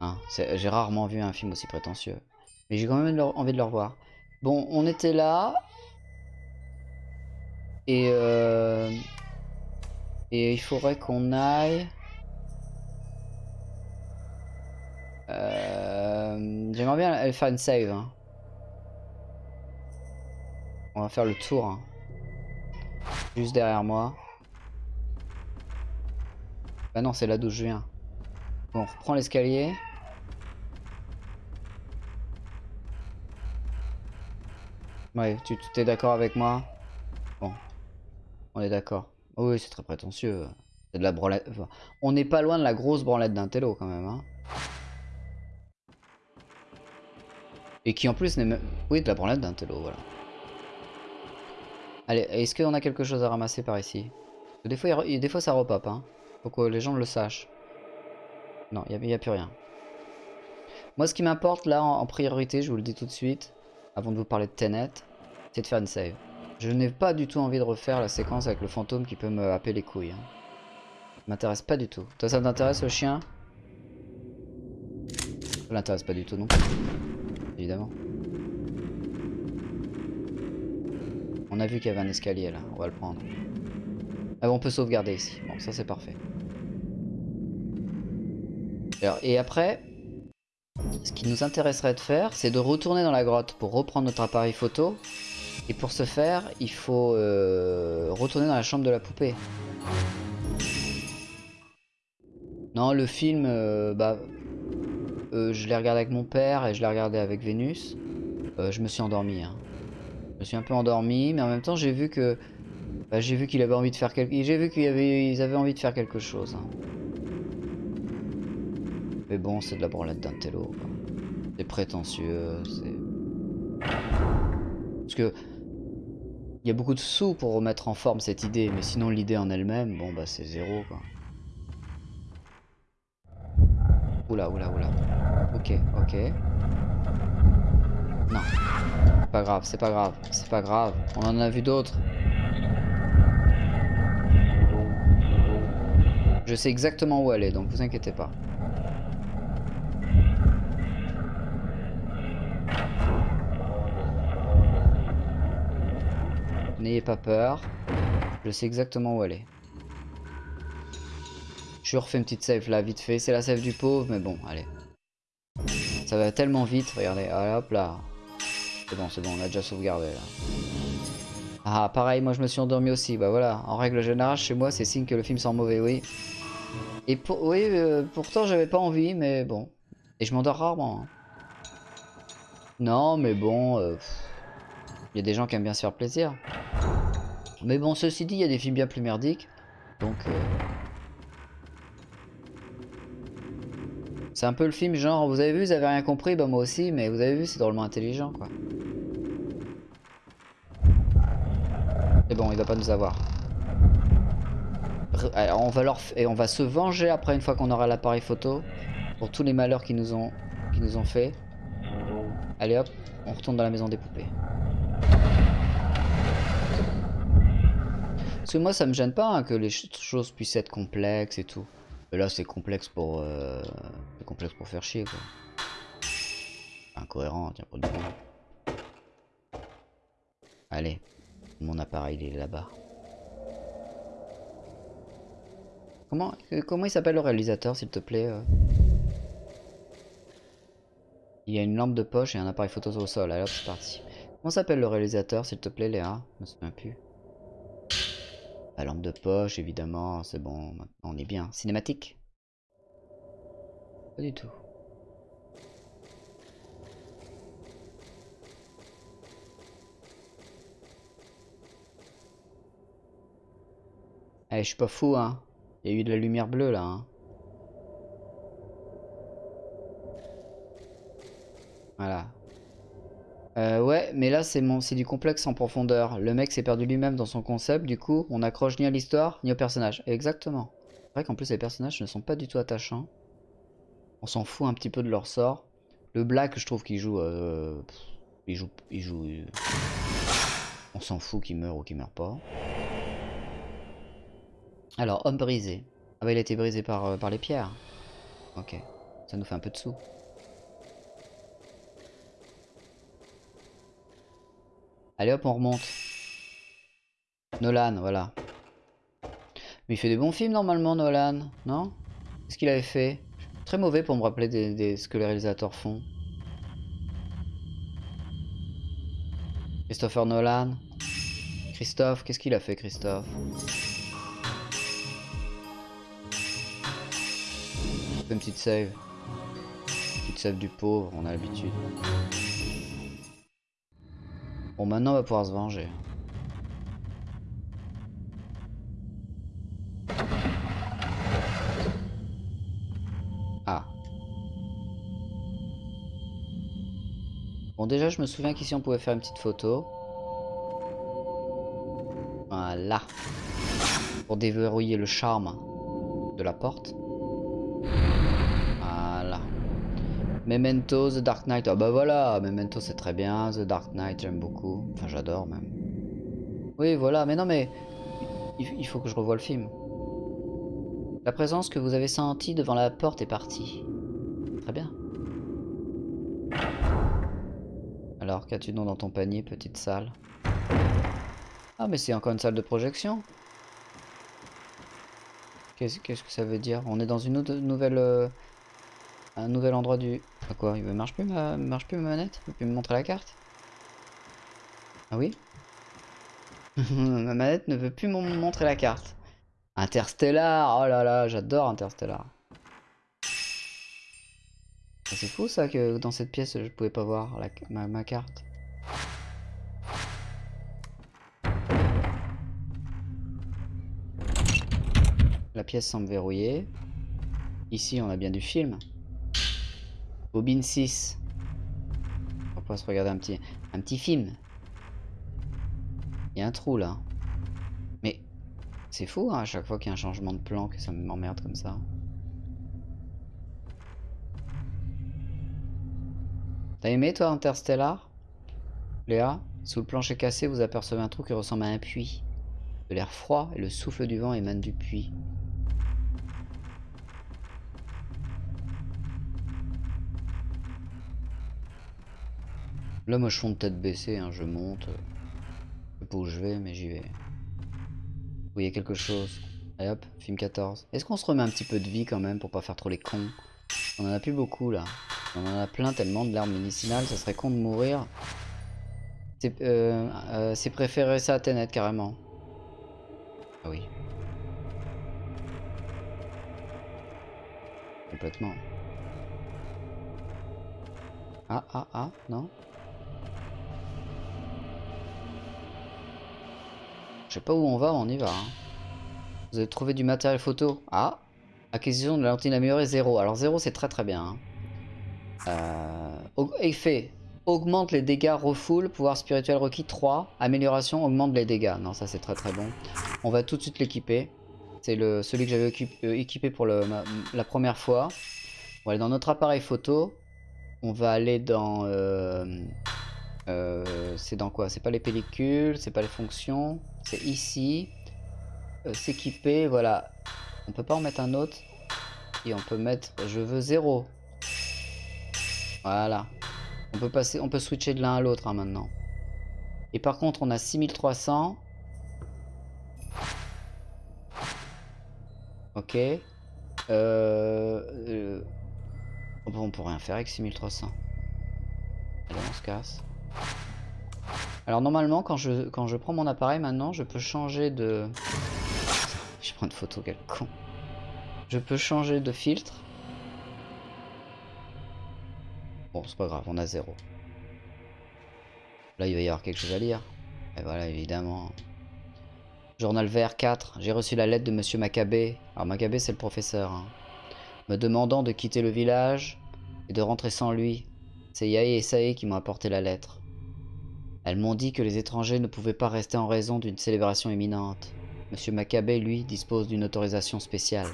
Speaker 4: Hein, j'ai rarement vu un film aussi prétentieux. Mais j'ai quand même envie de le revoir. Bon, on était là. Et euh... Et il faudrait qu'on aille... Euh... J'aimerais bien faire une save. hein. On va faire le tour. hein. Juste derrière moi. Bah non, c'est là d'où je viens. Bon, on reprend l'escalier. Ouais, tu tu- t'es d'accord avec moi? Bon, on est d'accord. Oui, c'est très prétentieux. C'est de la branlette. on n'est pas loin de la grosse branlette d'un télo quand même. Hein. Et qui en plus n'est même... Oui, de la branlette d'un télo, voilà. Allez, est-ce qu'on a quelque chose à ramasser par ici? Des fois, il des fois ça repop, hein. Faut que les gens le sachent. Non, il n'y a, plus rien. Moi, ce qui m'importe là en, en priorité, je vous le dis tout de suite, avant de vous parler de Tenet, c'est de faire une save. Je n'ai pas du tout envie de refaire la séquence avec le fantôme qui peut me happer les couilles. Hein. M'intéresse pas du tout. Toi, ça t'intéresse le chien? Ça l'intéresse pas du tout non. Évidemment. On a vu qu'il y avait un escalier là, on va le prendre. Ah bon, on peut sauvegarder ici. Bon, ça c'est parfait. Alors, et après, ce qui nous intéresserait de faire, c'est de retourner dans la grotte pour reprendre notre appareil photo. Et pour ce faire, il faut euh, retourner dans la chambre de la poupée. Non, le film, euh, bah, euh, je l'ai regardé avec mon père et je l'ai regardé avec Vénus. Je me suis endormi. hein. Je me suis un peu endormi, mais en même temps, j'ai vu que bah, j'ai vu qu'il avait envie de faire quelque... J'ai vu qu'ils avaient... envie de faire quelque chose. hein. Mais bon, c'est de la branlette d'un télo. C'est prétentieux, c'est... Parce que... Il y a beaucoup de sous pour remettre en forme cette idée, mais sinon l'idée en elle-même, bon bah c'est zéro quoi. Oula, oula, oula. Ok, ok. Non. Pas grave, c'est pas grave, c'est pas grave. On en a vu d'autres. Je sais exactement où aller, donc vous inquiétez pas. N'ayez pas peur. Je sais exactement où aller. Je refais une petite save là, vite fait. C'est la save du pauvre, mais bon, allez. Ça va tellement vite, regardez. Allez, hop là. C'est bon, c'est bon, on a déjà sauvegardé là. Ah, pareil, moi je me suis endormi aussi. Bah voilà, en règle générale, chez moi, c'est signe que le film sent mauvais, oui. Et pour, oui, euh, pourtant j'avais pas envie, mais bon. Et je m'endors rarement. hein. Non, mais bon, euh, il y a des gens qui aiment bien se faire plaisir. Mais bon, ceci dit, il y a des films bien plus merdiques. Donc, euh, c'est un peu le film genre, vous avez vu, vous avez rien compris, bah moi aussi, mais vous avez vu, c'est drôlement intelligent, quoi. C'est bon, il va pas nous avoir. On va leur et on va se venger après une fois qu'on aura l'appareil photo pour tous les malheurs qu'ils nous ont qu'ils nous ont fait. Allez hop, on retourne dans la maison des poupées. Parce que moi ça me gêne pas hein, que les ch- choses puissent être complexes et tout. Et là, c'est complexe pour... euh, complexe pour faire chier, quoi. Incohérent, tiens, pour le coup. Allez, mon appareil, il est là-bas. Comment, euh, comment il s'appelle le réalisateur, s'il te plaît euh? Il y a une lampe de poche et un appareil photo au sol. Allez c'est parti. Comment s'appelle le réalisateur, s'il te plaît, Léa? Je me souviens plus. La lampe de poche, évidemment, c'est bon, on est bien. Cinématique? Pas du tout. Eh, je suis pas fou, hein. Il y a eu de la lumière bleue, là, hein. Voilà. Euh, ouais, mais là, c'est mon, du complexe en profondeur. Le mec s'est perdu lui-même dans son concept, du coup, on accroche ni à l'histoire, ni au personnage. Exactement. C'est vrai qu'en plus, les personnages ne sont pas du tout attachants. On s'en fout un petit peu de leur sort. Le Black, je trouve qu'il joue... euh, il joue... Il joue... euh, On s'en fout qu'il meurt ou qu'il meurt pas. Alors, homme brisé. Ah bah, il a été brisé par, euh, par les pierres. Ok. Ça nous fait un peu de sous. Allez hop, on remonte. Nolan, voilà. Mais il fait des bons films normalement, Nolan, non? Qu'est-ce qu'il avait fait? Très mauvais pour me rappeler des, ce que les réalisateurs font. Christopher Nolan. Christophe, qu'est-ce qu'il a fait, Christophe? Une petite save. Petite save du pauvre, on a l'habitude. Bon, maintenant on va pouvoir se venger. Ah. Bon, déjà, je me souviens qu'ici on pouvait faire une petite photo. Voilà. Pour déverrouiller le charme de la porte. Memento, The Dark Knight. Ah bah voilà, Memento c'est très bien. The Dark Knight, j'aime beaucoup. Enfin, j'adore même. Oui, voilà, mais non, mais il, faut que je revoie le film. La présence que vous avez sentie devant la porte est partie. Très bien. Alors, qu'as-tu donc dans ton panier, petite salle? Ah, mais c'est encore une salle de projection Qu'est-ce que ça veut dire? On est dans une nouvelle... euh, un nouvel endroit du... Ah quoi Il ne marche plus ma, marche plus ma manette? Il peut plus me montrer la carte? Ah oui? [LAUGHS] Ma manette ne veut plus me montrer la carte. Interstellar Oh là là, j'adore Interstellar. Ah, C'est fou ça que dans cette pièce je pouvais pas voir ma, ma carte. La pièce semble verrouillée. Ici on a bien du film. Bobine 6. On va se regarder un petit, un petit film. Il y a un trou là. Mais c'est fou hein, à chaque fois qu'il y a un changement de plan que ça m'emmerde comme ça. T'as aimé toi Interstellar? Léa Sous le plancher cassé, vous apercevez un trou qui ressemble à un puits. De l'air froid et le souffle du vent émanent du puits. Là, moi, je fonds de tête baissée, hein, je monte. Je sais pas où je vais, mais j'y vais. Vous voyez quelque chose Allez hop, film 14. Est-ce qu'on se remet un petit peu de vie quand même pour pas faire trop les cons? On en a plus beaucoup là. On en a plein tellement de l'arme médicinale, ça serait con de mourir. C'est euh, euh, c'est préférer ça à Tenet carrément. Ah oui. Complètement. Ah ah ah, non? Je sais pas où on va, on y va. hein. Vous avez trouvé du matériel photo? Ah Acquisition de la lentille améliorée 0. Alors 0 c'est très très bien. hein. Euh, au- effet. Augmente les dégâts refoule. Pouvoir spirituel requis 3. Amélioration augmente les dégâts. Non ça c'est très très bon. On va tout de suite l'équiper. C'est celui que j'avais euh, équipé pour la première fois. On va aller dans notre appareil photo. On va aller dans... euh, c'est dans quoi? C'est pas les pellicules, c'est pas les fonctions. C'est ici. Euh, S'équiper, voilà. On peut pas en mettre un autre. Et on peut mettre je veux 0. Voilà. On peut passer, on peut switcher de l'un à l'autre hein, maintenant. Et par contre, on a 6300. Ok. Euh, euh, on peut rien faire avec 6300. Allez, on se casse. Alors normalement, quand je, quand je prends mon appareil maintenant, je peux changer de... Je prends une photo, quel con. Je peux changer de filtre. Bon, c'est pas grave, on a zéro. Là, il va y avoir quelque chose à lire. Et voilà, évidemment. Journal vert 4. J'ai reçu la lettre de Monsieur Maccabé. Alors, Maccabé, c'est le professeur. hein. Me demandant de quitter le village et de rentrer sans lui. C'est Yaé et Sae qui m'ont apporté la lettre. Elles m'ont dit que les étrangers ne pouvaient pas rester en raison d'une célébration imminente. Monsieur Maccabé, lui, dispose d'une autorisation spéciale.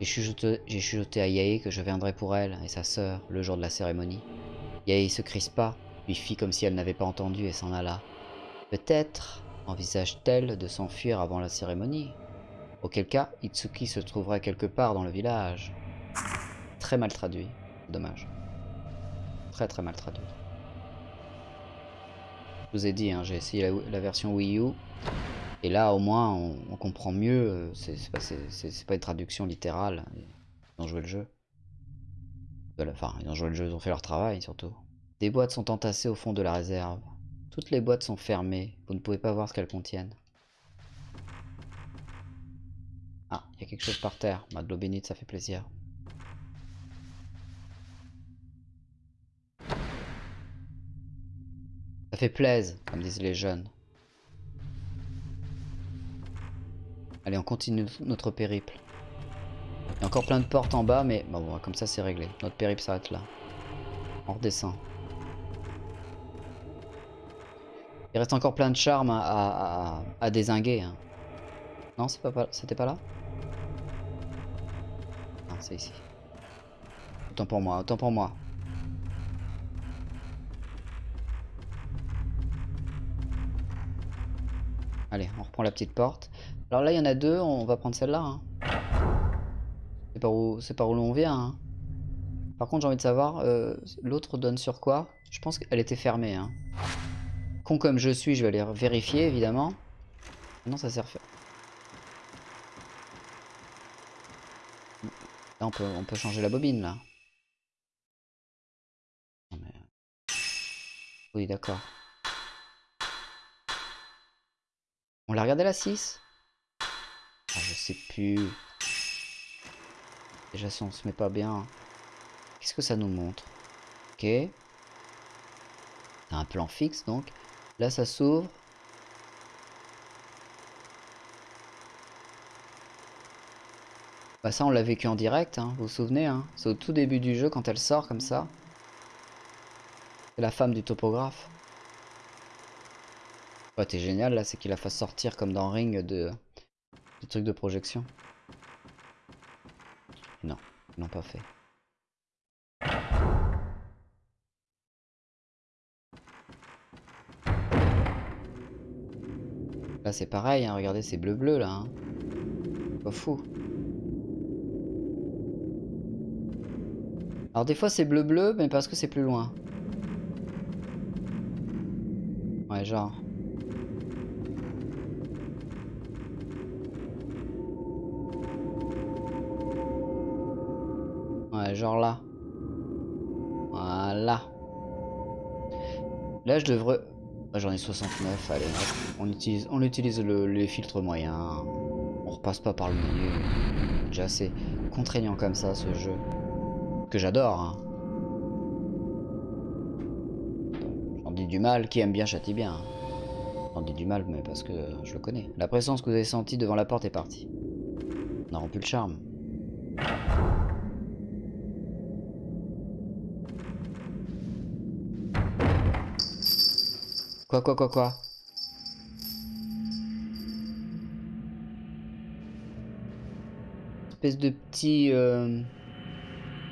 Speaker 4: J'ai chuchoté, chuchoté à Yaé que je viendrais pour elle et sa sœur le jour de la cérémonie. Yaé se crispa, lui fit comme si elle n'avait pas entendu et s'en alla. Peut-être envisage-t-elle de s'enfuir avant la cérémonie Auquel cas, Itsuki se trouverait quelque part dans le village. Très mal traduit. Dommage. Très très mal traduit. Vous ai dit, hein, j'ai essayé la, version Wii U. Et là, au moins, on, comprend mieux. euh, C'est pas, pas une traduction littérale. Ils ont joué le jeu. Enfin, ils ont joué le jeu, ils ont fait leur travail surtout. Des boîtes sont entassées au fond de la réserve. Toutes les boîtes sont fermées. Vous ne pouvez pas voir ce qu'elles contiennent. Ah, il y a quelque chose par terre. Bah, de l'eau bénite, ça fait plaisir. Fait plaise, comme disent les jeunes. Allez, on continue notre périple. Il y a encore plein de portes en bas, mais bon, comme ça c'est réglé. Notre périple s'arrête là. On redescend. Il reste encore plein de charmes à, à, à- dézinguer. hein. Non, c'est pas, c'était pas là? Non, c'est ici. Autant pour moi, autant pour moi. Allez, on reprend la petite porte. Alors là, il y en a deux, on va prendre celle-là. hein. C'est par où, par où l'on vient. hein. Par contre, j'ai envie de savoir, euh, l'autre donne sur quoi? Je pense qu'elle était fermée. Hein. Con comme je suis, je vais aller vérifier, évidemment. Non, ça sert. Là, on peut, on peut changer la bobine, là. Non, mais- Oui, d'accord. On l'a regardé la 6 Ah, je sais plus. Déjà, si on se met pas bien. Qu'est-ce que ça nous montre? Ok. Un plan fixe, donc. Là, ça s'ouvre. Bah ça, on l'a vécu en direct, hein, vous vous souvenez hein? C'est au tout début du jeu, quand elle sort comme ça. C'est la femme du topographe. Ouais, t'es génial là, c'est qu'il la fasse sortir comme dans Ring de... du truc de projection. Non, ils l'ont pas fait. Là c'est pareil, hein, regardez c'est bleu bleu là. Hein. Pas fou. Alors des fois c'est bleu bleu mais parce que c'est plus loin. Ouais genre. Là je devrais... Ah, J'en ai 69, allez, on utilise, on utilise le- les filtres moyens. On repasse pas par le milieu. Déjà c'est contraignant comme ça ce jeu. Que j'adore. Hein. J'en dis du mal, qui aime bien châtie bien. J'en dis du mal, mais parce que je le connais. La présence que vous avez sentie devant la porte est partie. On a rompu le charme. Quoi, quoi, quoi, quoi Espèce de petit... euh,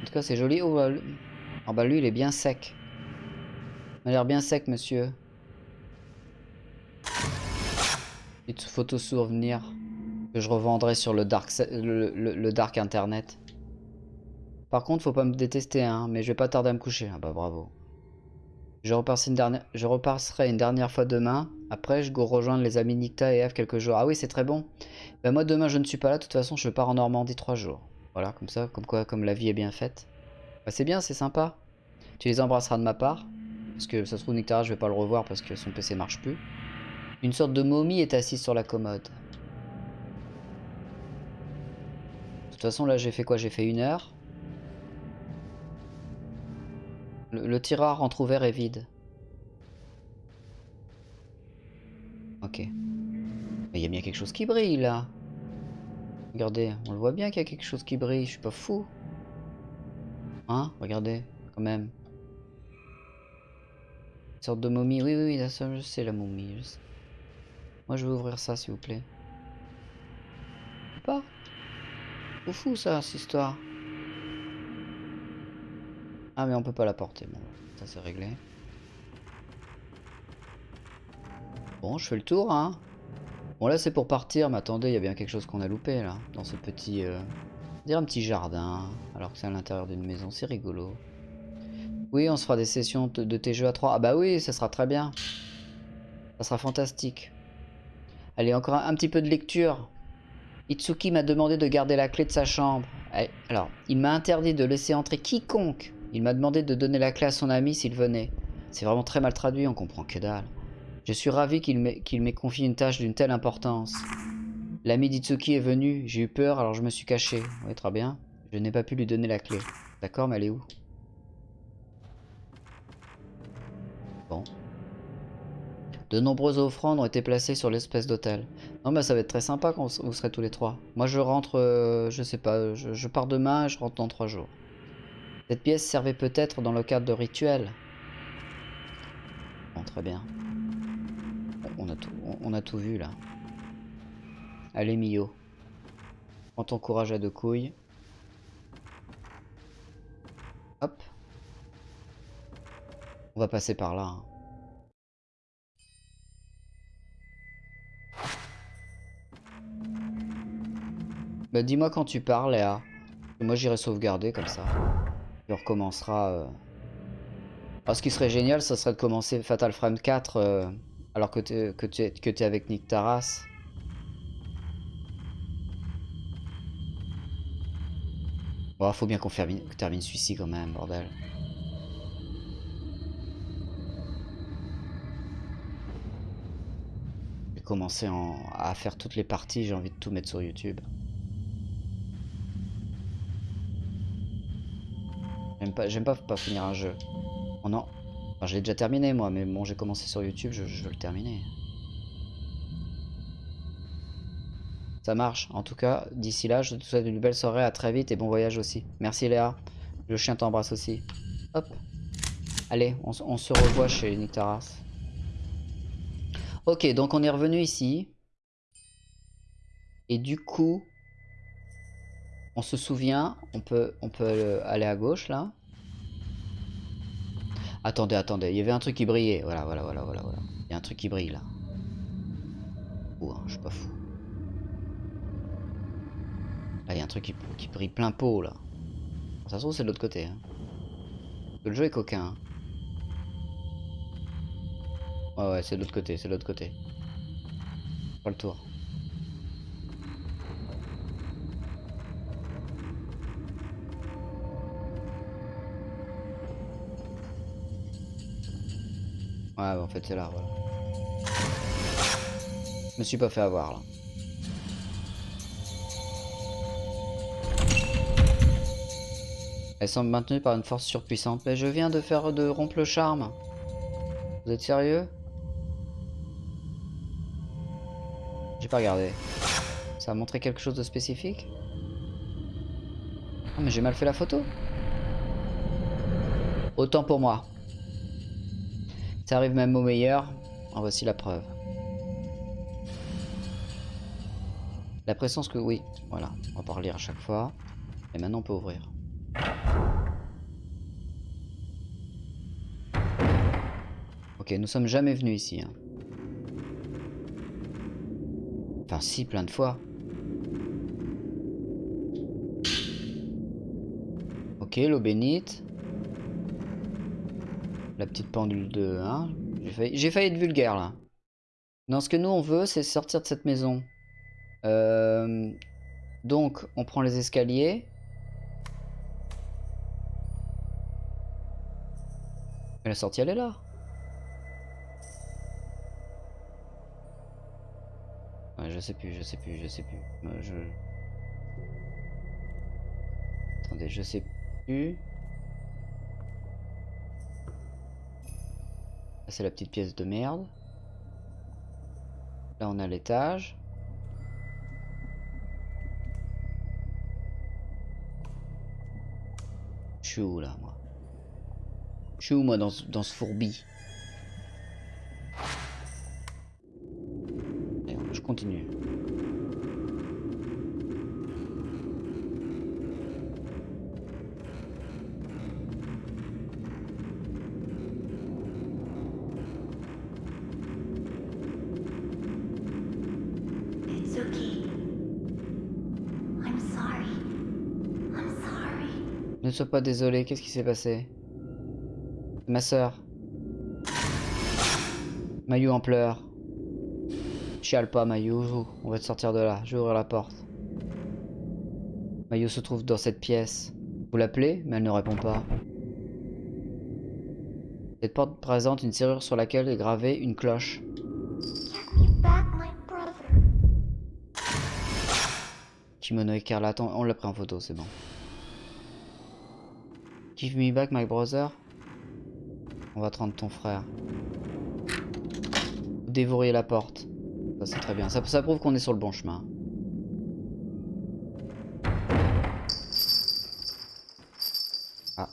Speaker 4: En tout cas, c'est joli. Oh, bah, lui... Ah bah lui, il est bien sec. Il a l'air bien sec, monsieur. Petite photo souvenir que je revendrai sur le dark, le- le dark internet. Par contre, faut pas me détester, hein, mais je vais pas tarder à me coucher. Ah bah bravo. Je repasserai une dernière, fois demain. Après, je go rejoindre les amis Nicta et Eve quelques jours. Ah oui, c'est très bon. Ben moi, demain, je ne suis pas là. De toute façon, je pars en Normandie trois jours. Voilà, comme ça, comme quoi, comme la vie est bien faite. Bah, c'est bien, c'est sympa. Tu les embrasseras de ma part. Parce que ça se trouve, Nictara, je vais pas le revoir parce que son PC marche plus. Une sorte de momie est assise sur la commode. De toute façon, là, j'ai fait quoi? J'ai fait une heure. Le, le tiroir entrouvert est vide. Ok. Il y a bien quelque chose qui brille là. Regardez, on le voit bien qu'il y a quelque chose qui brille, je suis pas fou. Hein Regardez, quand même. Une sorte de momie, oui, oui, oui, je sais la momie. Moi je veux ouvrir ça s'il vous plaît. Pas fou ça, cette histoire. Ah mais on peut pas la porter, bon, ça c'est réglé. Bon, je fais le tour, hein. Bon là c'est pour partir, mais attendez, il y a bien quelque chose qu'on a loupé là, dans ce petit... Euh... dirait un petit jardin, alors que c'est à l'intérieur d'une maison, c'est rigolo. Oui, on se fera des sessions de, de tes jeux à 3. Ah bah oui, ça sera très bien. Ça sera fantastique. Allez, encore un, un petit peu de lecture. Itsuki m'a demandé de garder la clé de sa chambre. Eh, Alors, il m'a interdit de laisser entrer quiconque. Il m'a demandé de donner la clé à son ami s'il venait. C'est vraiment très mal traduit, on comprend que dalle. Je suis ravi qu'il m'ait confié une tâche d'une telle importance. L'ami d'Itsuki est venu, j'ai eu peur alors je me suis caché. Oui, très bien. Je n'ai pas pu lui donner la clé. D'accord, mais elle est où? Bon. De nombreuses offrandes ont été placées sur l'espèce d'hôtel. Non, bah ça va être très sympa quand vous serez tous les trois. Moi, je rentre, euh, je sais pas, je, je pars demain et je rentre dans trois jours. Cette pièce servait peut-être dans le cadre de rituels. Bon, très bien. On a tout, vu là. Allez, Mio. Prends ton courage à deux couilles. Hop. On va passer par là. hein. Bah dis-moi quand tu pars, Léa. Moi j'irai sauvegarder comme ça. Recommencera. euh. Alors ce qui serait génial, ça serait de commencer Fatal Frame 4 euh, alors que tu es, que t'es avec Nick Taras. Bon, faut bien qu'on termine celui-ci quand même, bordel. J'ai commencé en- à faire toutes les parties, j'ai envie de tout mettre sur YouTube. J'aime pas, j'aime pas, pas finir un jeu. Oh non. Enfin, je l'ai déjà terminé moi, mais bon, j'ai commencé sur YouTube, je, veux le terminer. Ça marche. En tout cas, d'ici là, je te souhaite une belle soirée, à très vite et bon voyage aussi. Merci Léa. Le chien t'embrasse aussi. Hop. Allez, on, on se revoit chez Nick Taras. Ok, donc on est revenu ici. Et du coup, on se souvient, on peut, on peut aller à gauche là. Attendez, attendez, il y avait un truc qui brillait. Voilà, voilà, voilà, voilà, voilà. Il y a un truc qui brille là. Ouh, hein, je suis pas fou. Là, il y a un truc qui, brille plein pot là. Ça se trouve, c'est de l'autre côté. hein. Le jeu est coquin. hein. Ouais, ouais, c'est de l'autre côté, c'est de l'autre côté. Pas le tour. Bah, en fait, c'est là, voilà. Je me suis pas fait avoir là. Elle semble maintenue par une force surpuissante. Mais je viens de faire de rompre le charme. Vous êtes sérieux? J'ai pas regardé. Ça a montré quelque chose de spécifique? Ah mais j'ai mal fait la photo. Autant pour moi. Ça arrive même au meilleur. En voici la preuve. La présence que oui, voilà, on va pas relire à chaque fois. Et maintenant on peut ouvrir. Ok, nous sommes jamais venus ici. hein. Enfin si, plein de fois. Ok. Ok, l'eau bénite. La petite pendule de... Hein J'ai failli, failli être vulgaire là. Non, ce que nous on veut, c'est sortir de cette maison. Euh, Donc, on prend les escaliers. La sortie, elle est là. Je sais plus, je sais plus, je sais plus. Euh. Attendez, je sais plus. C'est la petite pièce de merde. Là, on a l'étage. Je suis où, là, moi? Je suis où, moi, dans, dans ce fourbi? Je continue. Pas désolé, qu'est-ce qui s'est passé? Ma sœur. Mayu en pleurs. Chiale pas, Mayu. On va te sortir de là. Je vais ouvrir la porte. Mayu se trouve dans cette pièce. Vous l'appelez, mais elle ne répond pas. Cette porte présente une serrure sur laquelle est gravée une cloche. Kimono écarlate, on l'a pris en photo, c'est bon. Give me back my brother. On va te rendre ton frère. Vous dévorez la porte. Ça c'est très bien. Ça, ça prouve qu'on est sur le bon chemin. Ah,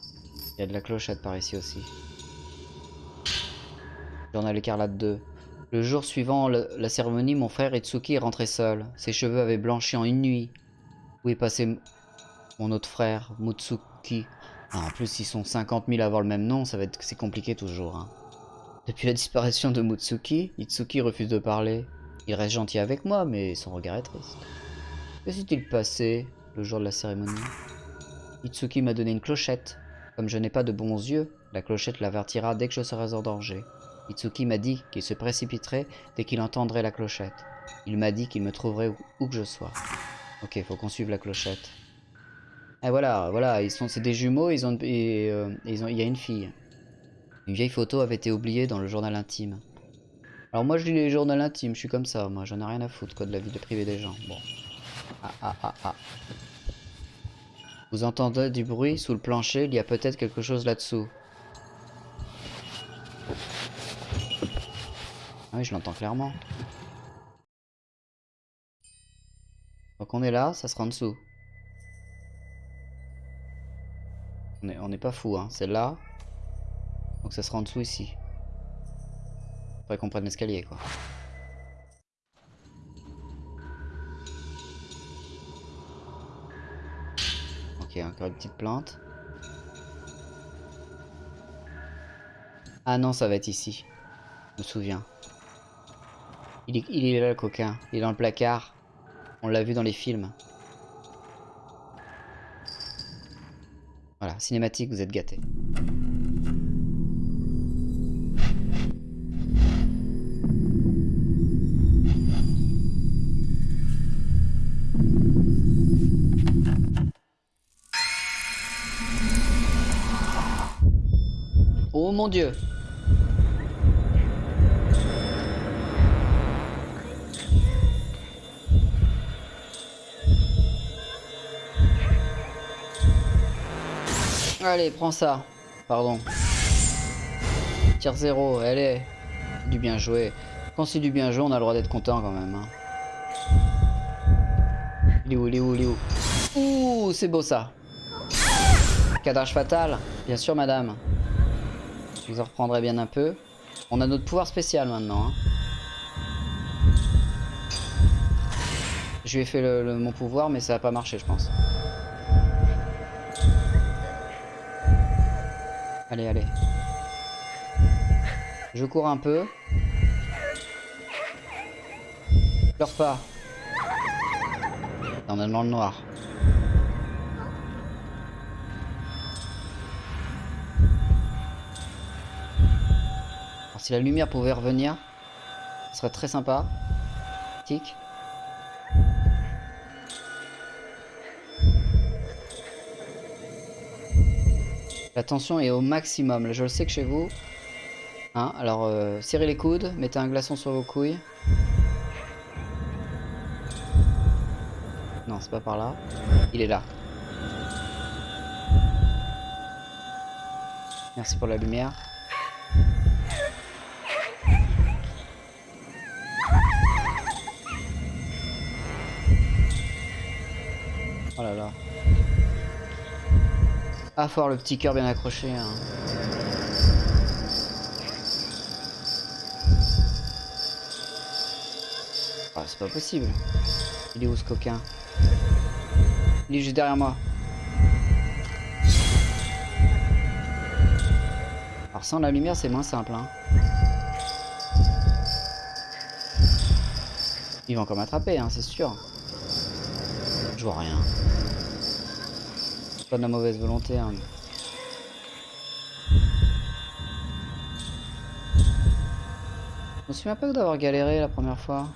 Speaker 4: il y a de la clochette par ici aussi. Journal écarlate 2. Le jour suivant la cérémonie, mon frère Itsuki est rentré seul. Ses cheveux avaient blanchi en une nuit. Où est passé mon autre frère, Mutsuki? Ah, En plus, ils sont 50 000 à avoir le même nom, ça va être c'est compliqué toujours. hein. Depuis la disparition de Mutsuki, Itsuki refuse de parler. Il reste gentil avec moi, mais son regard est triste. Que s'est-il passé le jour de la cérémonie? Itsuki m'a donné une clochette. Comme je n'ai pas de bons yeux, la clochette l'avertira dès que je serai en danger. Itsuki m'a dit qu'il se précipiterait dès qu'il entendrait la clochette. Il m'a dit qu'il me trouverait où, où que je sois. Ok, faut qu'on suive la clochette. Et voilà, voilà, ils sont, c'est des jumeaux, ils ont, et, euh, ils ont, il y a une fille. Une vieille photo avait été oubliée dans le journal intime. Alors moi je lis les journaux intimes, je suis comme ça, moi j'en ai rien à foutre quoi de la vie de privée des gens. Bon. Ah ah ah ah. Vous entendez du bruit sous le plancher, il y a peut-être quelque chose là-dessous. Ah oui, je l'entends clairement. Donc on est là, ça sera en dessous. On est, on n'est pas fou, hein. C'est là. Donc ça sera en dessous ici. Faudrait qu'on prenne l'escalier, quoi. Ok, encore une petite plante. Ah non, ça va être ici. Je me souviens. Il est là, le coquin. Il est dans le placard. On l'a vu dans les films. Cinématique, vous êtes gâtés. Oh mon dieu Allez, prends ça. Pardon. Tire zéro, allez. Du bien joué. Quand c'est du bien joué, on a le droit d'être content quand même. hein. Il est où, il est où, il est où? Ouh, c'est beau ça. Cadrage fatal. Bien sûr, madame. Je vous en reprendrai bien un peu. On a notre pouvoir spécial maintenant. hein. Je lui ai fait mon pouvoir, mais ça n'a pas marché, je pense. Allez, allez. Je cours un peu. Pleure pas. T'en même dans le noir. Si la lumière pouvait revenir, ce serait très sympa. Tic. La tension est au maximum. Je le sais que chez vous. Hein, alors, euh, serrez les coudes, mettez un glaçon sur vos couilles. Non, c'est pas par là. Il est là. Merci pour la lumière. Ah, faut avoir le petit cœur bien accroché. hein. Ah, c'est pas possible. Il est où ce coquin? Il est juste derrière moi. Alors sans la lumière, c'est moins simple. Hein. Ils vont encore m'attraper, hein, c'est sûr. Je vois rien. Pas de la mauvaise volonté. Hein. Je me souviens pas d'avoir galéré la première fois.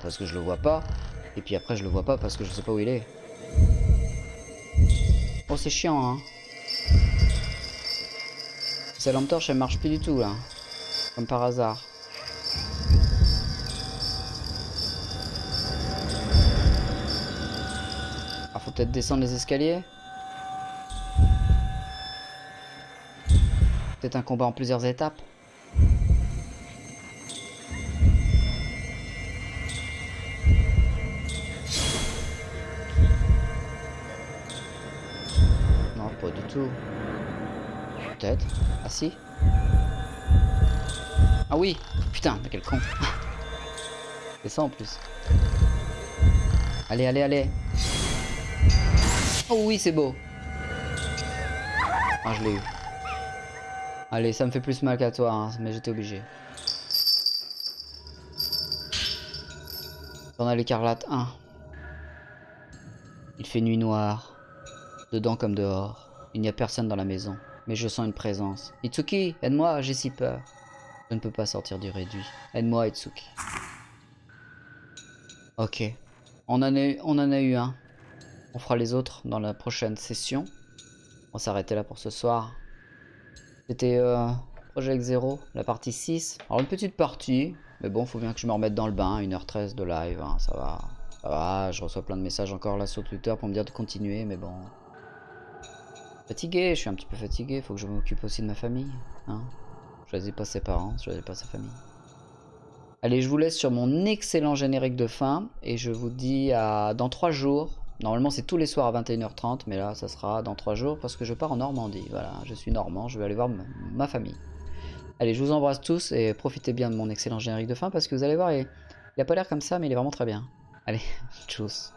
Speaker 4: Parce que je le vois pas. Et puis après je le vois pas parce que je sais pas où il est. Oh c'est chiant hein. Cette lampe torche elle marche plus du tout là. Comme par hasard. Ah faut peut-être descendre les escaliers. Peut-être un combat en plusieurs étapes. Ah oui Putain, mais quel con [LAUGHS] C'est ça en plus. Allez, allez, allez Oh oui, c'est beau Ah, je l'ai eu. Allez, ça me fait plus mal qu'à toi, hein, mais j'étais obligé. Journal écarlate 1. Il fait nuit noire. Dedans comme dehors. Il n'y a personne dans la maison. Mais je sens une présence. Itsuki, aide-moi, j'ai si peur. Je ne peux pas sortir du réduit. Aide-moi, Itsuki. Ok. On en, a eu, on en a eu un. On fera les autres dans la prochaine session. On va s'arrêter là pour ce soir. C'était euh, Project Zero, la partie 6. Alors une petite partie. Mais bon, faut bien que je me remette dans le bain. 1h13 de live, hein, ça va. Ça va, je reçois plein de messages encore là sur Twitter pour me dire de continuer, mais bon. Fatigué, je suis un petit peu fatigué, faut que je m'occupe aussi de ma famille. Hein choisis pas ses parents, je choisis pas sa famille. Allez, je vous laisse sur mon excellent générique de fin et je vous dis à dans 3 jours. Normalement, c'est tous les soirs à 21h30, mais là, ça sera dans 3 jours parce que je pars en Normandie. Voilà, je suis normand, je vais aller voir ma, famille. Allez, je vous embrasse tous et profitez bien de mon excellent générique de fin parce que vous allez voir, il, il a pas l'air comme ça, mais il est vraiment très bien. Allez, [LAUGHS] tchuss.